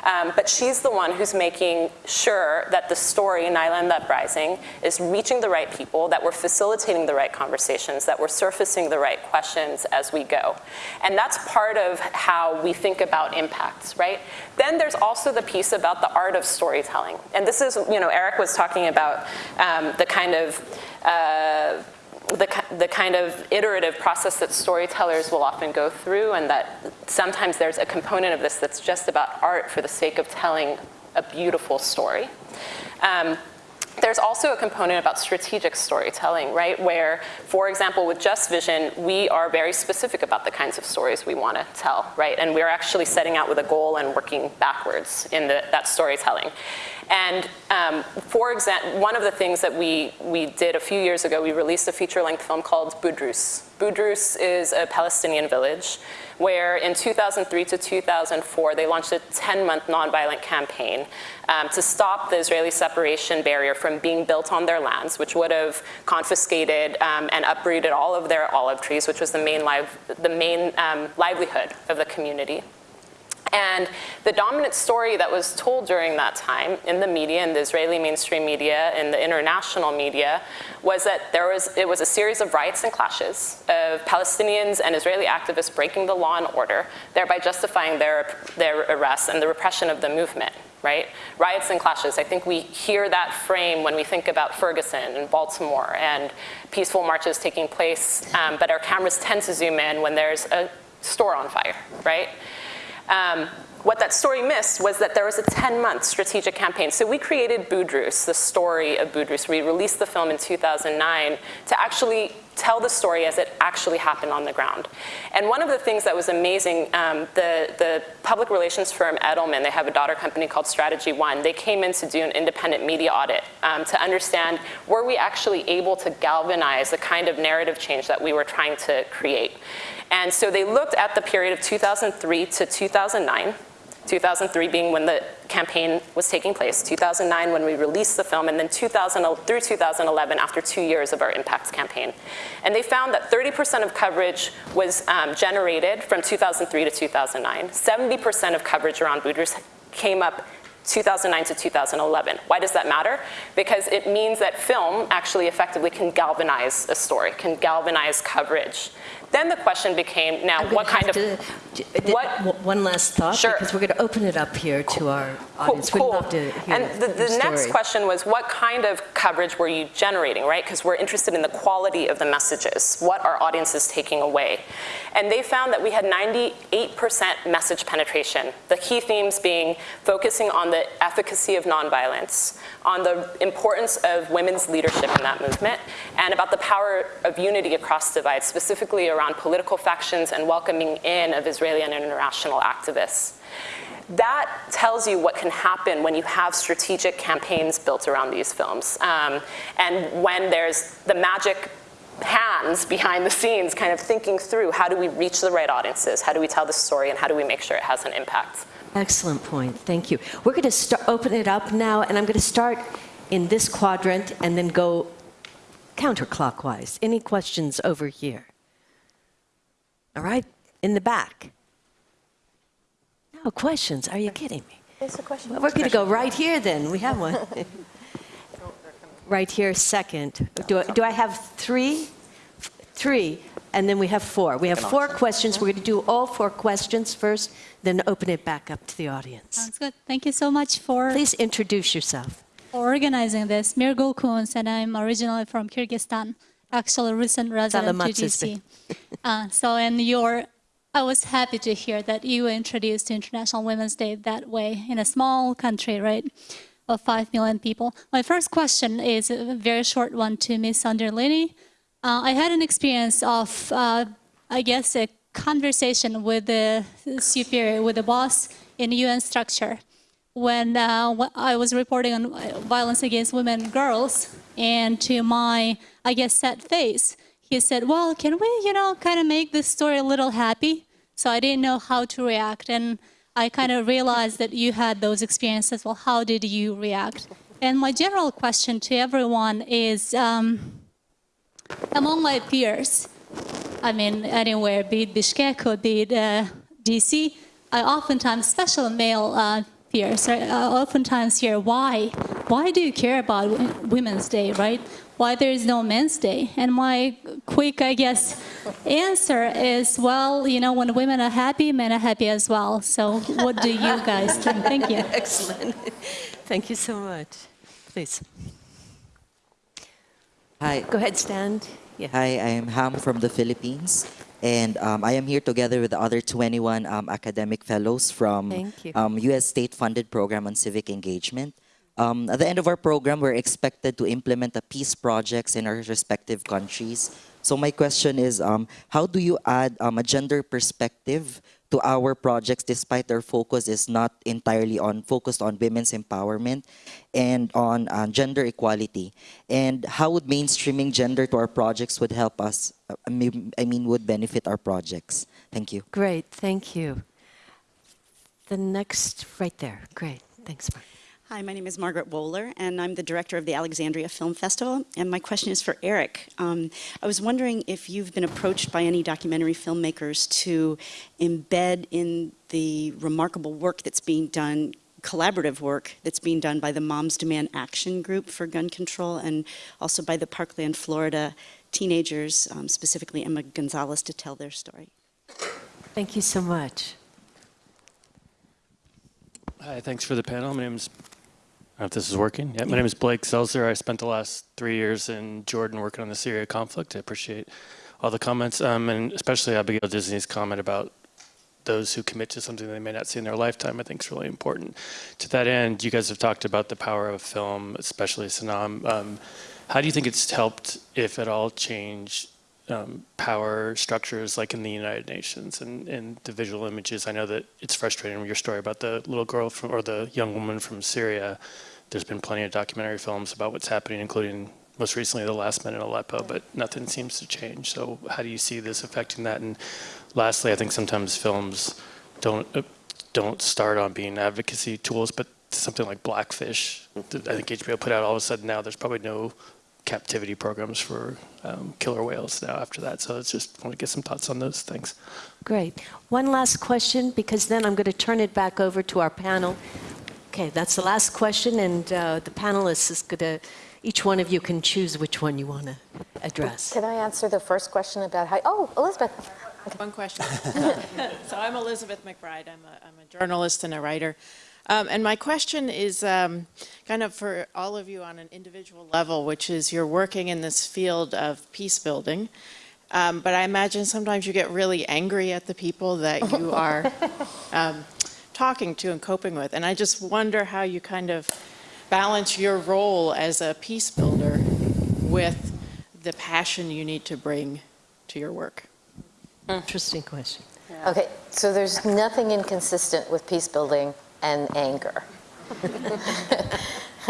Um, but she's the one who's making sure that the story, Naila and the Uprising, is reaching the right people, that we're facilitating the right conversations, that we're surfacing the right questions as we go. And that's part of how we think about impacts, right? Then there's also the piece about the art of storytelling. And this is, you know, Eric was talking about um, the kind of uh, the, the kind of iterative process that storytellers will often go through and that sometimes there's a component of this that's just about art for the sake of telling a beautiful story. Um, there's also a component about strategic storytelling, right? Where, for example, with Just Vision, we are very specific about the kinds of stories we want to tell, right? And we're actually setting out with a goal and working backwards in the, that storytelling. And um, for example, one of the things that we, we did a few years ago, we released a feature-length film called Budrus. Budrus is a Palestinian village where in 2003 to 2004, they launched a 10-month nonviolent campaign um, to stop the Israeli separation barrier from being built on their lands, which would have confiscated um, and uprooted all of their olive trees, which was the main, live, the main um, livelihood of the community. And the dominant story that was told during that time in the media, in the Israeli mainstream media, in the international media, was that there was, it was a series of riots and clashes of Palestinians and Israeli activists breaking the law and order, thereby justifying their, their arrests and the repression of the movement right? Riots and clashes. I think we hear that frame when we think about Ferguson and Baltimore and peaceful marches taking place, um, but our cameras tend to zoom in when there's a store on fire, right? Um, what that story missed was that there was a 10-month strategic campaign. So we created Budrus, the story of Budrus. We released the film in 2009 to actually tell the story as it actually happened on the ground. And one of the things that was amazing, um, the, the public relations firm Edelman, they have a daughter company called Strategy One, they came in to do an independent media audit um, to understand were we actually able to galvanize the kind of narrative change that we were trying to create. And so they looked at the period of 2003 to 2009, 2003 being when the campaign was taking place, 2009 when we released the film, and then 2000, through 2011 after two years of our Impact campaign. And they found that 30% of coverage was um, generated from 2003 to 2009. 70% of coverage around Budrus came up 2009 to 2011. Why does that matter? Because it means that film actually effectively can galvanize a story, can galvanize coverage. Then the question became, now, what kind of... To, what? Uh, one last thought, sure. because we're going to open it up here to our audience. Cool, We'd love to hear And the, the next question was, what kind of coverage were you generating, right? Because we're interested in the quality of the messages, what are audiences taking away. And they found that we had 98% message penetration, the key themes being focusing on the efficacy of nonviolence, on the importance of women's leadership in that movement, and about the power of unity across divides, specifically around political factions and welcoming in of Israeli and international activists. That tells you what can happen when you have strategic campaigns built around these films. Um, and when there's the magic hands behind the scenes kind of thinking through how do we reach the right audiences, how do we tell the story, and how do we make sure it has an impact. Excellent point. Thank you. We're going to open it up now, and I'm going to start in this quadrant and then go counterclockwise. Any questions over here? All right, in the back. No questions. Are you kidding me? It's a question. Well, we're going to go right here then. We have one. right here, second. Do I, do I have three? Three. and then we have four. We have four questions. We're going to do all four questions first, then open it back up to the audience. Sounds good. Thank you so much for Please introduce yourself. organizing this. Mirgul Kuns, and I'm originally from Kyrgyzstan. Actually, a recent resident to Salamat, sister. DC. Uh, so, and your, I was happy to hear that you introduced International Women's Day that way in a small country, right, of five million people. My first question is a very short one to Ms. Anderlini. Uh, I had an experience of, uh, I guess, a conversation with the superior, with the boss in UN structure when uh, I was reporting on uh, violence against women and girls, and to my, I guess, sad face, he said, "Well, can we, you know, kind of make this story a little happy?" So I didn't know how to react, and I kind of realized that you had those experiences. Well, how did you react? And my general question to everyone is, um, among my peers, I mean, anywhere, be it Bishkek or be it uh, DC, I oftentimes, special male uh, peers, I oftentimes hear, why? Why do you care about Women's Day, right? Why there is no Men's Day? And my quick, I guess, answer is, well, you know, when women are happy, men are happy as well. So what do you guys think? Thank you. Excellent. Thank you so much. Please. Hi, Go ahead, stand. Yeah. hi, I am Ham from the Philippines, and um, I am here together with the other 21 um, academic fellows from Um, U.S. state-funded program on civic engagement. Um, at the end of our program, we're expected to implement a peace projects in our respective countries. So my question is, um, how do you add um, a gender perspective to our projects despite their focus is not entirely on focused on women's empowerment and on uh, gender equality and how would mainstreaming gender to our projects would help us uh, I mean, I mean would benefit our projects thank you Great, thank you. The next, right there. Great, thanks, Mark. Hi, my name is Margaret Wohler, and I'm the director of the Alexandria Film Festival. And my question is for Eric. Um, I was wondering if you've been approached by any documentary filmmakers to embed in the remarkable work that's being done, collaborative work that's being done by the Moms Demand Action Group for Gun Control, and also by the Parkland, Florida teenagers, um, specifically Emma Gonzalez, to tell their story. Thank you so much. Hi, thanks for the panel. My name is, I don't know if this is working. Yeah, my name is Blake Seltzer. I spent the last three years in Jordan working on the Syria conflict. I appreciate all the comments, um, and especially Abigail Disney's comment about those who commit to something they may not see in their lifetime, I think is really important. To that end, you guys have talked about the power of film, especially Sanam. Um, how do you think it's helped, if at all, change um, power structures like in the United Nations and, and the visual images? I know that it's frustrating with your story about the little girl from, or the young woman from Syria. There's been plenty of documentary films about what's happening, including most recently The Last Men in Aleppo, but nothing seems to change. So how do you see this affecting that? And lastly, I think sometimes films don't uh, don't start on being advocacy tools, but something like Blackfish, I think HBO put out all of a sudden now there's probably no captivity programs for um, killer whales now after that. So it's just want to get some thoughts on those things. Great. One last question, because then I'm going to turn it back over to our panel. Okay, that's the last question, and uh, the panelists is going to, each one of you can choose which one you want to address. Can I answer the first question about how, oh, Elizabeth. One question. so I'm Elizabeth McBride. I'm a, I'm a journalist and a writer. Um, and my question is um, kind of for all of you on an individual level, which is you're working in this field of peace building. Um, but I imagine sometimes you get really angry at the people that you are um, talking to and coping with. And I just wonder how you kind of balance your role as a peace builder with the passion you need to bring to your work. Interesting question. Okay, so there's nothing inconsistent with peace building and anger.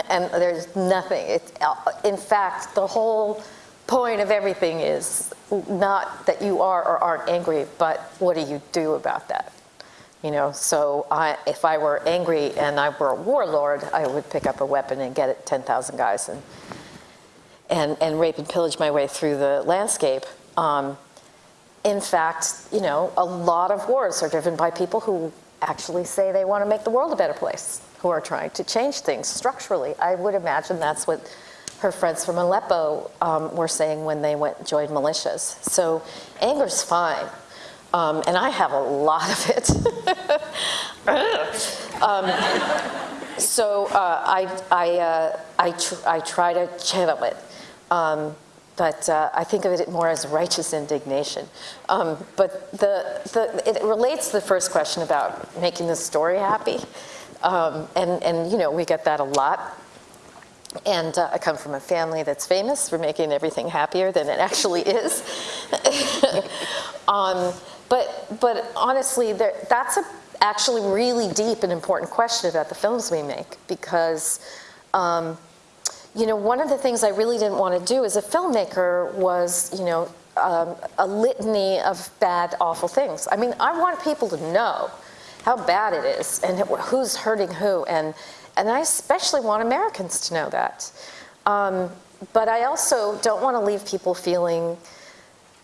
and there's nothing. It's, in fact, the whole point of everything is not that you are or aren't angry, but what do you do about that? You know, so I, if I were angry and I were a warlord, I would pick up a weapon and get it 10,000 guys and, and, and rape and pillage my way through the landscape. Um, in fact, you know, a lot of wars are driven by people who actually say they want to make the world a better place, who are trying to change things structurally. I would imagine that's what her friends from Aleppo um, were saying when they went joined militias. So anger's fine. Um, and I have a lot of it. um, so uh, I, I, uh, I, tr I, try to channel it. But uh, I think of it more as righteous indignation. Um, but the, the, it relates to the first question about making the story happy. Um, and, and, you know, we get that a lot. And uh, I come from a family that's famous for making everything happier than it actually is. um, but, but honestly, there, that's a, actually really deep and important question about the films we make because um, you know, one of the things I really didn't want to do as a filmmaker was, you know, um, a litany of bad, awful things. I mean, I want people to know how bad it is and who's hurting who, and, and I especially want Americans to know that. Um, but I also don't want to leave people feeling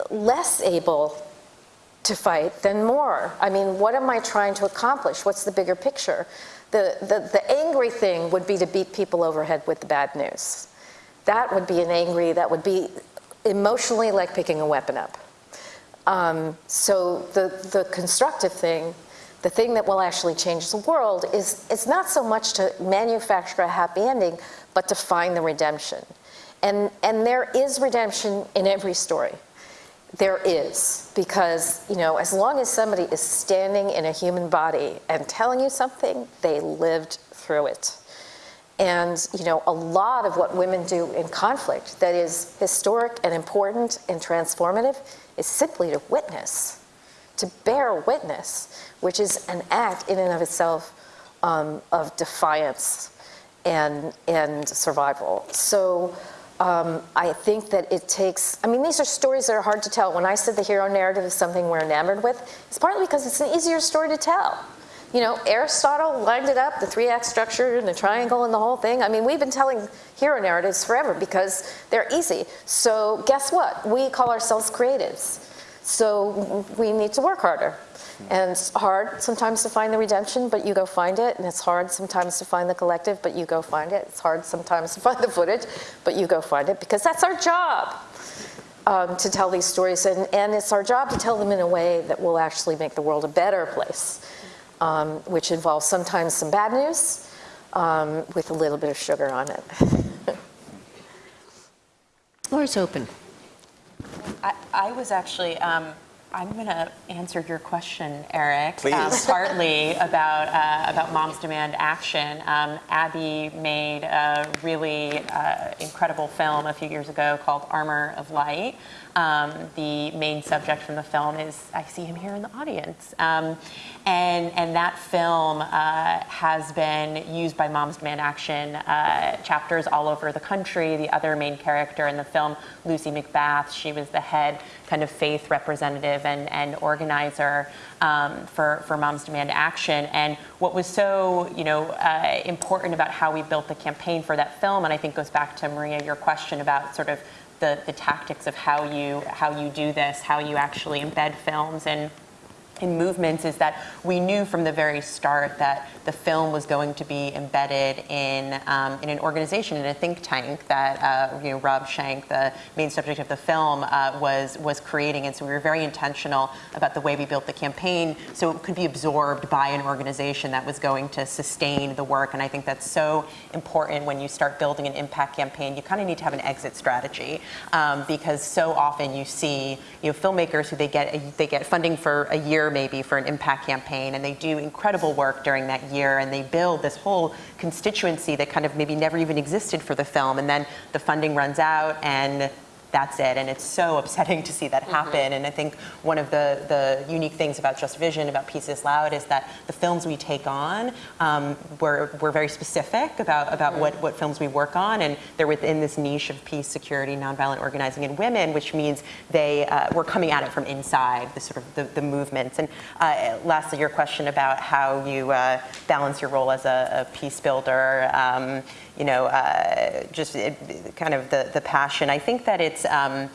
less able to fight than more. I mean, what am I trying to accomplish? What's the bigger picture? The, the, the angry thing would be to beat people overhead with the bad news. That would be an angry, that would be emotionally like picking a weapon up. Um, so the, the constructive thing, the thing that will actually change the world is, is not so much to manufacture a happy ending, but to find the redemption. And, and there is redemption in every story. There is, because, you know, as long as somebody is standing in a human body and telling you something, they lived through it. And, you know, a lot of what women do in conflict that is historic and important and transformative is simply to witness, to bear witness, which is an act in and of itself um, of defiance and, and survival. So, um, I think that it takes, I mean, these are stories that are hard to tell. When I said the hero narrative is something we're enamored with, it's partly because it's an easier story to tell. You know, Aristotle lined it up, the three-act structure and the triangle and the whole thing. I mean, we've been telling hero narratives forever because they're easy. So guess what? We call ourselves creatives. So we need to work harder. And it's hard sometimes to find the redemption, but you go find it. And it's hard sometimes to find the collective, but you go find it. It's hard sometimes to find the footage, but you go find it because that's our job um, to tell these stories. And, and it's our job to tell them in a way that will actually make the world a better place, um, which involves sometimes some bad news um, with a little bit of sugar on it. Floor is open. I, I was actually um, I'm going to answer your question, Eric. Please. Um, partly about uh, about Moms Demand Action. Um, Abby made a really uh, incredible film a few years ago called Armor of Light. Um, the main subject from the film is I see him here in the audience, um, and and that film uh, has been used by Moms Demand Action uh, chapters all over the country. The other main character in the film, Lucy McBath, she was the head kind of faith representative and, and organizer um, for, for Moms Demand Action. And what was so, you know, uh, important about how we built the campaign for that film, and I think goes back to Maria, your question about sort of the, the tactics of how you, how you do this, how you actually embed films and in movements is that we knew from the very start that the film was going to be embedded in, um, in an organization, in a think tank that uh, you know, Rob Schenck, the main subject of the film, uh, was, was creating. And so we were very intentional about the way we built the campaign so it could be absorbed by an organization that was going to sustain the work. And I think that's so important when you start building an impact campaign. You kind of need to have an exit strategy um, because so often you see you know, filmmakers who they get, they get funding for a year maybe for an impact campaign and they do incredible work during that year and they build this whole constituency that kind of maybe never even existed for the film and then the funding runs out and that's it. And it's so upsetting to see that mm-hmm. happen. Mm -hmm. And I think one of the, the unique things about Just Vision, about Peace is Loud, is that the films we take on, um, we're, we're very specific about, about mm -hmm. what, what films we work on. And they're within this niche of peace, security, nonviolent organizing, and women, which means they, uh, we're coming at it from inside, the sort of the, the movements. And uh, lastly, your question about how you uh, balance your role as a, a peace builder. Um, you know, uh, just it, kind of the, the passion. I think that it's, um,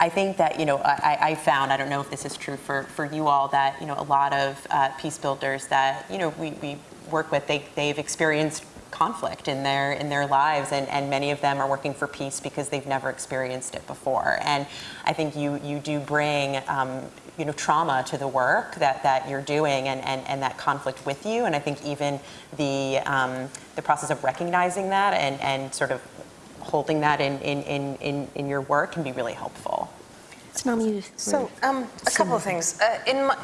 I think that, you know, I, I, found, I don't know if this is true for, for you all, that, you know, a lot of uh, peace builders that, you know, we, we work with, they, they've experienced conflict in their in their lives, and, and many of them are working for peace because they've never experienced it before. And I think you you do bring um, you know trauma to the work that, that you're doing and, and, and that conflict with you. And I think even the um, the process of recognizing that and, and sort of holding that in, in, in, in, in your work can be really helpful. So, um, a couple of things. Uh, in my,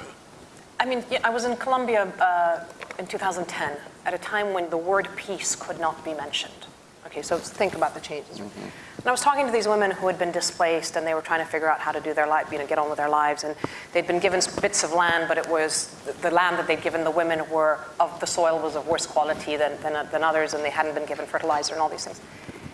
I mean, yeah, I was in Colombia uh, in 2010 at a time when the word peace could not be mentioned. Okay, so think about the changes. Mm-hmm. And I was talking to these women who had been displaced and they were trying to figure out how to do their life, you know, get on with their lives. And they'd been given bits of land, but it was the land that they'd given the women were of the soil was of worse quality than, than, uh, than others, and they hadn't been given fertilizer and all these things.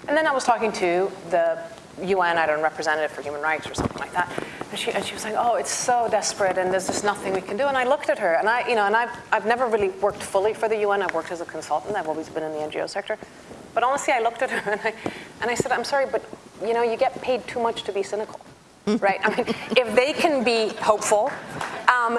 And then I was talking to the UN, I don't know, representative for human rights or something like that. And she, and she was like, oh, it's so desperate and there's just nothing we can do. And I looked at her and I, you know, and I've, I've never really worked fully for the UN. I've worked as a consultant. I've always been in the NGO sector. But honestly, I looked at her and I, and I said, I'm sorry, but you know, you get paid too much to be cynical. right? I mean, if they can be hopeful, um,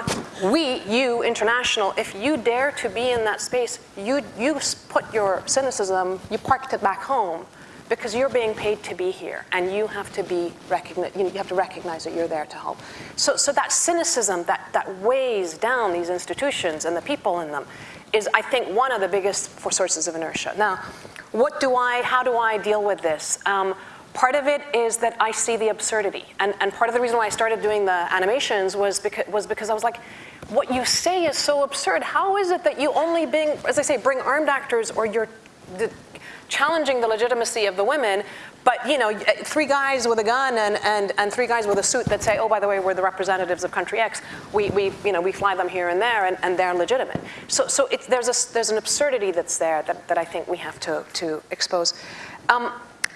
we, you, international, if you dare to be in that space, you, you put your cynicism, you parked it back home because you're being paid to be here and you have to be recognize, you, know, you have to recognize that you're there to help. So, so that cynicism that, that weighs down these institutions and the people in them is, I think, one of the biggest sources of inertia. Now, what do I, how do I deal with this? Um, Part of it is that I see the absurdity. And, and part of the reason why I started doing the animations was because, was because I was like, what you say is so absurd. How is it that you only bring, as I say, bring armed actors or you're challenging the legitimacy of the women, but you know, three guys with a gun and, and, and three guys with a suit that say, oh, by the way, we're the representatives of country X. We, we, you know, we fly them here and there and, and they're legitimate. So, so there's, a, there's an absurdity that's there that, that I think we have to, to expose. Um,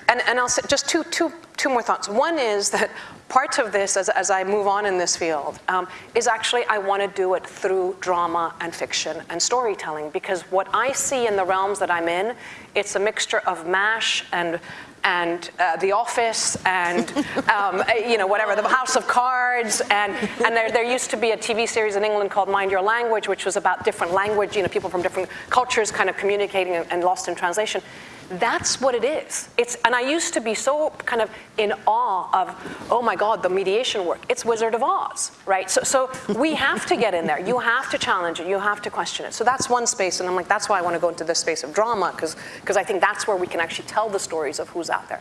and, and I'll say just two, two, two more thoughts. One is that part of this, as, as I move on in this field, um, is actually I want to do it through drama and fiction and storytelling because what I see in the realms that I'm in, it's a mixture of MASH and and uh, The Office and, um, you know, whatever, The House of Cards. And, and there, there used to be a TV series in England called Mind Your Language, which was about different language, you know, people from different cultures kind of communicating and, and lost in translation. That's what it is. It's, and I used to be so kind of in awe of, oh my God, the mediation work. It's Wizard of Oz, right? So, so we have to get in there. You have to challenge it. You have to question it. So that's one space. And I'm like, that's why I want to go into this space of drama, because I think that's where we can actually tell the stories of who's out there.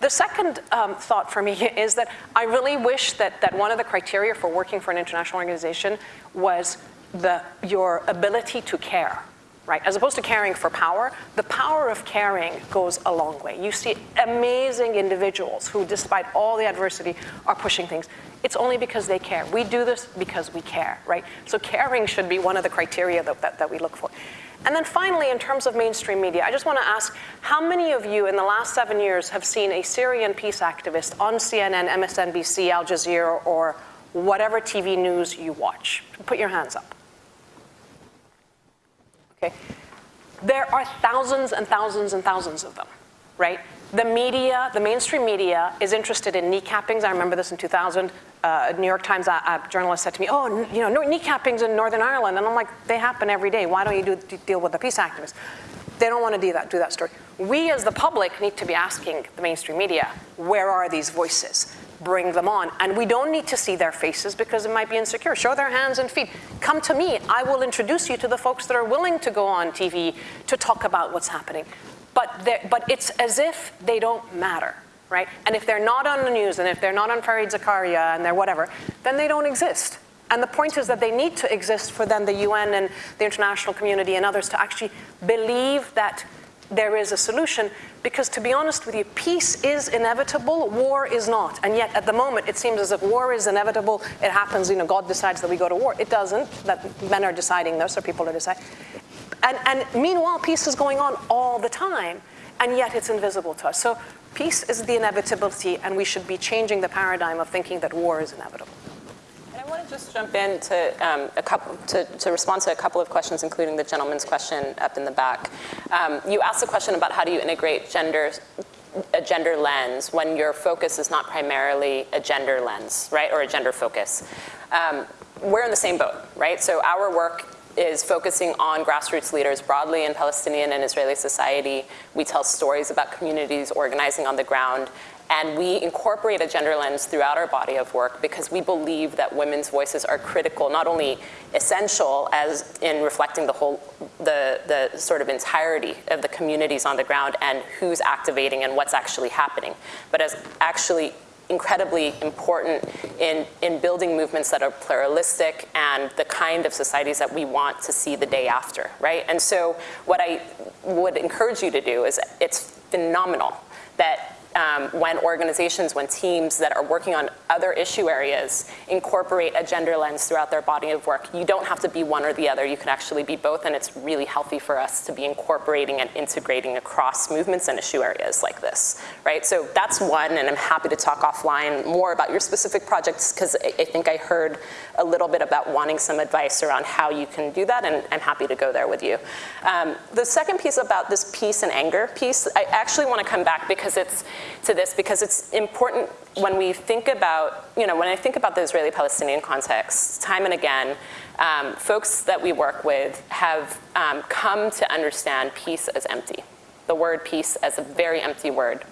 The second um, thought for me is that I really wish that, that one of the criteria for working for an international organization was the, your ability to care right? As opposed to caring for power, the power of caring goes a long way. You see amazing individuals who, despite all the adversity, are pushing things. It's only because they care. We do this because we care, right? So caring should be one of the criteria that, that, that we look for. And then finally, in terms of mainstream media, I just want to ask, how many of you in the last seven years have seen a Syrian peace activist on CNN, MSNBC, Al Jazeera, or whatever TV news you watch? Put your hands up. Okay? There are thousands and thousands and thousands of them, right? The media, the mainstream media is interested in kneecappings. I remember this in 2000. Uh, a New York Times a, a journalist said to me, oh, you know, no kneecappings in Northern Ireland. And I'm like, they happen every day. Why don't you do, deal with the peace activists? They don't want to do that, do that story. We as the public need to be asking the mainstream media, where are these voices? Bring them on. And we don't need to see their faces because it might be insecure. Show their hands and feet. Come to me. I will introduce you to the folks that are willing to go on TV to talk about what's happening. But, but it's as if they don't matter, right? And if they're not on the news and if they're not on Fareed Zakaria and they're whatever, then they don't exist. And the point is that they need to exist for then the UN and the international community and others to actually believe that there is a solution because to be honest with you, peace is inevitable, war is not. And yet at the moment, it seems as if war is inevitable. It happens, you know, God decides that we go to war. It doesn't, that men are deciding this or people are deciding. And, and meanwhile, peace is going on all the time, and yet it's invisible to us. So peace is the inevitability, and we should be changing the paradigm of thinking that war is inevitable. Just jump in to, um, a couple, to, to, respond to a couple of questions, including the gentleman's question up in the back. Um, you asked a question about how do you integrate gender, a gender lens when your focus is not primarily a gender lens, right, or a gender focus. Um, we're in the same boat, right? So our work is focusing on grassroots leaders broadly in Palestinian and Israeli society. We tell stories about communities organizing on the ground. And we incorporate a gender lens throughout our body of work because we believe that women's voices are critical, not only essential as in reflecting the whole, the, the sort of entirety of the communities on the ground and who's activating and what's actually happening, but as actually incredibly important in, in building movements that are pluralistic and the kind of societies that we want to see the day after, right? And so what I would encourage you to do is it's phenomenal that um, when organizations, when teams that are working on other issue areas incorporate a gender lens throughout their body of work. You don't have to be one or the other. You can actually be both, and it's really healthy for us to be incorporating and integrating across movements and issue areas like this, right? So that's one, and I'm happy to talk offline more about your specific projects because I, I think I heard a little bit about wanting some advice around how you can do that, and I'm happy to go there with you. Um, the second piece about this peace and anger piece, I actually want to come back because it's to this because it's important when we think about, you know, when I think about the Israeli-Palestinian context, time and again, um, folks that we work with have um, come to understand peace as empty, the word peace as a very empty word.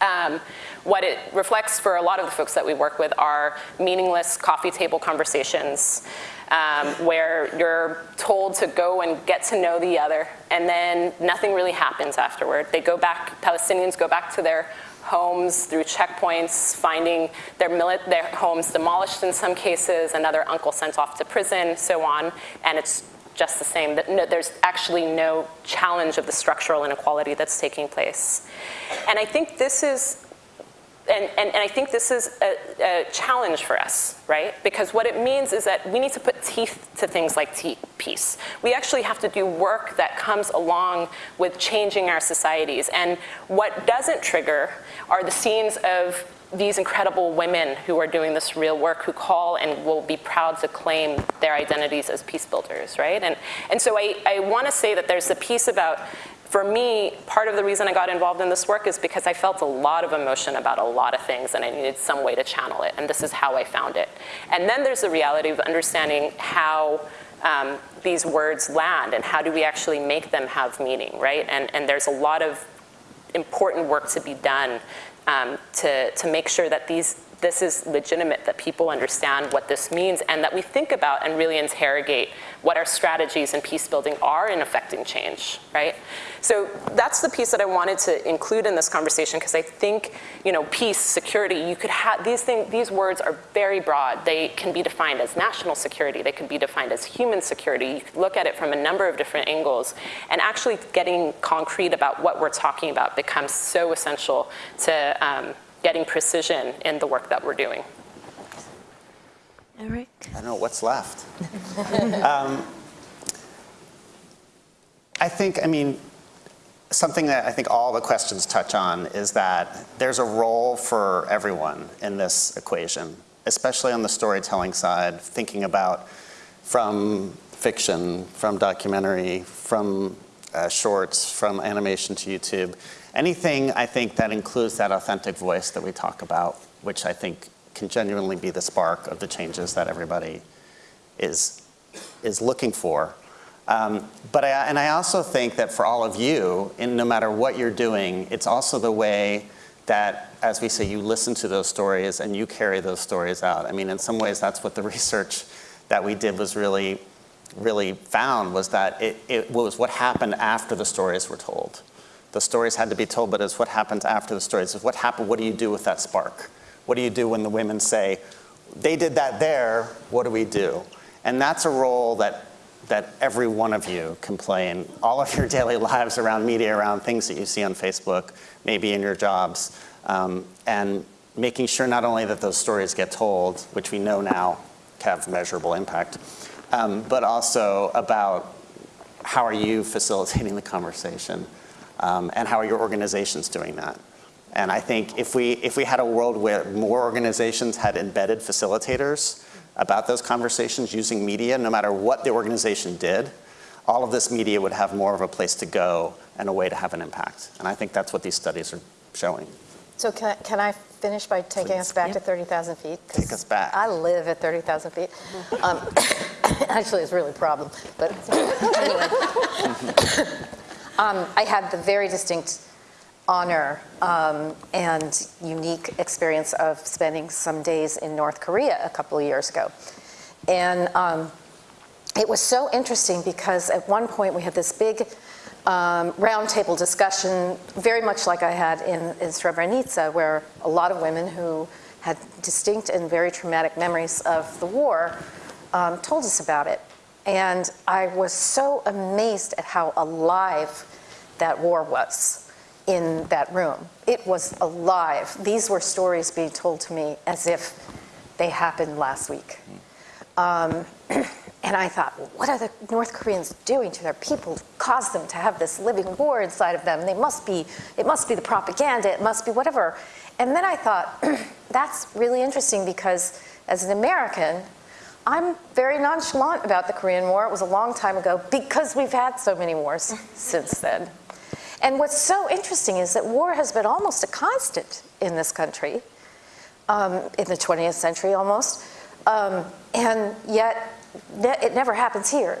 Um, what it reflects for a lot of the folks that we work with are meaningless coffee table conversations um, where you're told to go and get to know the other and then nothing really happens afterward. They go back, Palestinians go back to their homes through checkpoints, finding their, their homes demolished in some cases, another uncle sent off to prison, so on, and it's just the same. That there's actually no challenge of the structural inequality that's taking place. And I think this is and, and, and, I think this is a, a, challenge for us, right? Because what it means is that we need to put teeth to things like peace. We actually have to do work that comes along with changing our societies. And what doesn't trigger are the scenes of these incredible women who are doing this real work, who call and will be proud to claim their identities as peace builders, right? And, and so I, I want to say that there's a piece about for me, part of the reason I got involved in this work is because I felt a lot of emotion about a lot of things and I needed some way to channel it, and this is how I found it. And then there's the reality of understanding how um, these words land and how do we actually make them have meaning, right? And, and there's a lot of important work to be done um, to, to make sure that these this is legitimate, that people understand what this means, and that we think about and really interrogate what our strategies in peace building are in affecting change, right? So that's the piece that I wanted to include in this conversation because I think, you know, peace, security, you could have, these things, these words are very broad. They can be defined as national security, they could be defined as human security. You could look at it from a number of different angles, and actually getting concrete about what we're talking about becomes so essential to um, getting precision in the work that we're doing. Eric? I don't know what's left. um, I think, I mean, something that I think all the questions touch on is that there's a role for everyone in this equation, especially on the storytelling side, thinking about from fiction, from documentary, from uh, shorts, from animation to YouTube. Anything, I think, that includes that authentic voice that we talk about, which I think can genuinely be the spark of the changes that everybody is, is looking for. Um, but I, and I also think that for all of you, in no matter what you're doing, it's also the way that, as we say, you listen to those stories and you carry those stories out. I mean, in some ways, that's what the research that we did was really, really found was that it, it was what happened after the stories were told. The stories had to be told, but it's what happens after the stories. It's what happened, what do you do with that spark? What do you do when the women say, they did that there, what do we do? And that's a role that, that every one of you can play in all of your daily lives around media, around things that you see on Facebook, maybe in your jobs, um, and making sure not only that those stories get told, which we know now have measurable impact, um, but also about how are you facilitating the conversation um, and how are your organizations doing that? And I think if we, if we had a world where more organizations had embedded facilitators about those conversations using media, no matter what the organization did, all of this media would have more of a place to go and a way to have an impact. And I think that's what these studies are showing. So can I, can I finish by taking Please. us back yeah. to 30,000 feet? Take us back. I live at 30,000 feet. Um, Actually, it's really a problem, but anyway. Um, I had the very distinct honor um, and unique experience of spending some days in North Korea a couple of years ago. And um, it was so interesting because at one point we had this big um, roundtable discussion, very much like I had in, in Srebrenica, where a lot of women who had distinct and very traumatic memories of the war um, told us about it. And I was so amazed at how alive that war was in that room. It was alive. These were stories being told to me as if they happened last week. Um, and I thought, what are the North Koreans doing to their people to cause them to have this living war inside of them? They must be, it must be the propaganda, it must be whatever. And then I thought, that's really interesting because as an American, I'm very nonchalant about the Korean War. It was a long time ago because we've had so many wars since then. And what's so interesting is that war has been almost a constant in this country, um, in the 20th century almost, um, and yet ne it never happens here.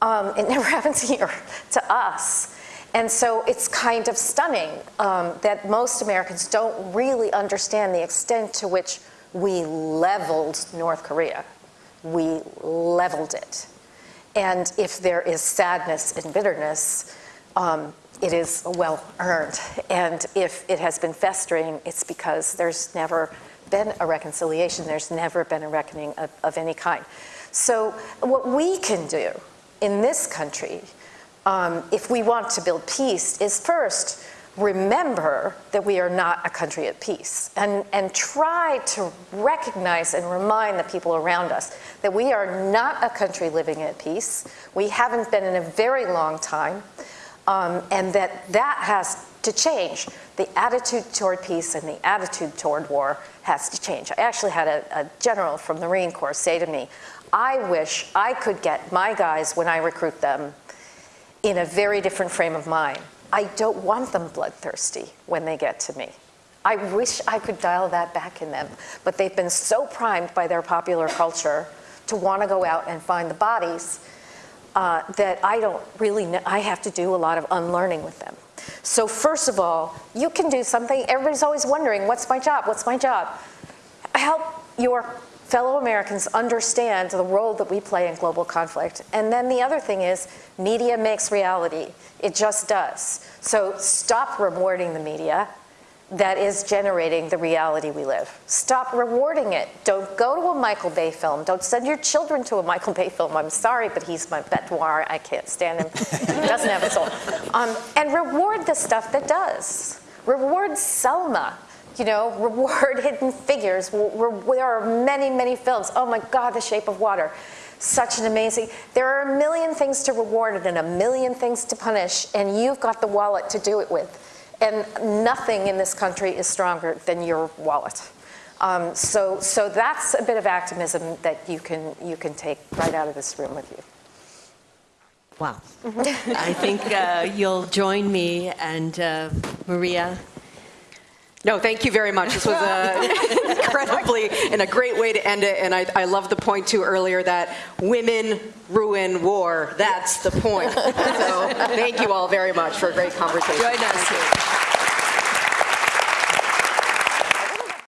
Um, it never happens here to us. And so it's kind of stunning um, that most Americans don't really understand the extent to which we leveled North Korea. We leveled it. And if there is sadness and bitterness, um, it is well earned. And if it has been festering, it's because there's never been a reconciliation, there's never been a reckoning of, of any kind. So what we can do in this country, um, if we want to build peace, is first remember that we are not a country at peace and, and try to recognize and remind the people around us that we are not a country living at peace. We haven't been in a very long time um, and that that has to change. The attitude toward peace and the attitude toward war has to change. I actually had a, a general from the Marine Corps say to me, I wish I could get my guys when I recruit them in a very different frame of mind. I don't want them bloodthirsty when they get to me. I wish I could dial that back in them, but they've been so primed by their popular culture to want to go out and find the bodies uh, that I don't really know, I have to do a lot of unlearning with them. So first of all, you can do something, everybody's always wondering, what's my job, what's my job? Help your fellow Americans understand the role that we play in global conflict. And then the other thing is, media makes reality. It just does. So stop rewarding the media that is generating the reality we live. Stop rewarding it. Don't go to a Michael Bay film. Don't send your children to a Michael Bay film. I'm sorry, but he's my bête noir. I can't stand him. he doesn't have a soul. Um, and reward the stuff that does. Reward Selma you know, reward hidden figures. There are many, many films. Oh my God, The Shape of Water. Such an amazing, there are a million things to reward and a million things to punish, and you've got the wallet to do it with. And nothing in this country is stronger than your wallet. Um, so, so that's a bit of activism that you can, you can take right out of this room with you. Wow. I think uh, you'll join me and uh, Maria no, thank you very much. This was uh, incredibly and a great way to end it. And I, I love the point too earlier that women ruin war. That's the point. So thank you all very much for a great conversation. Join us.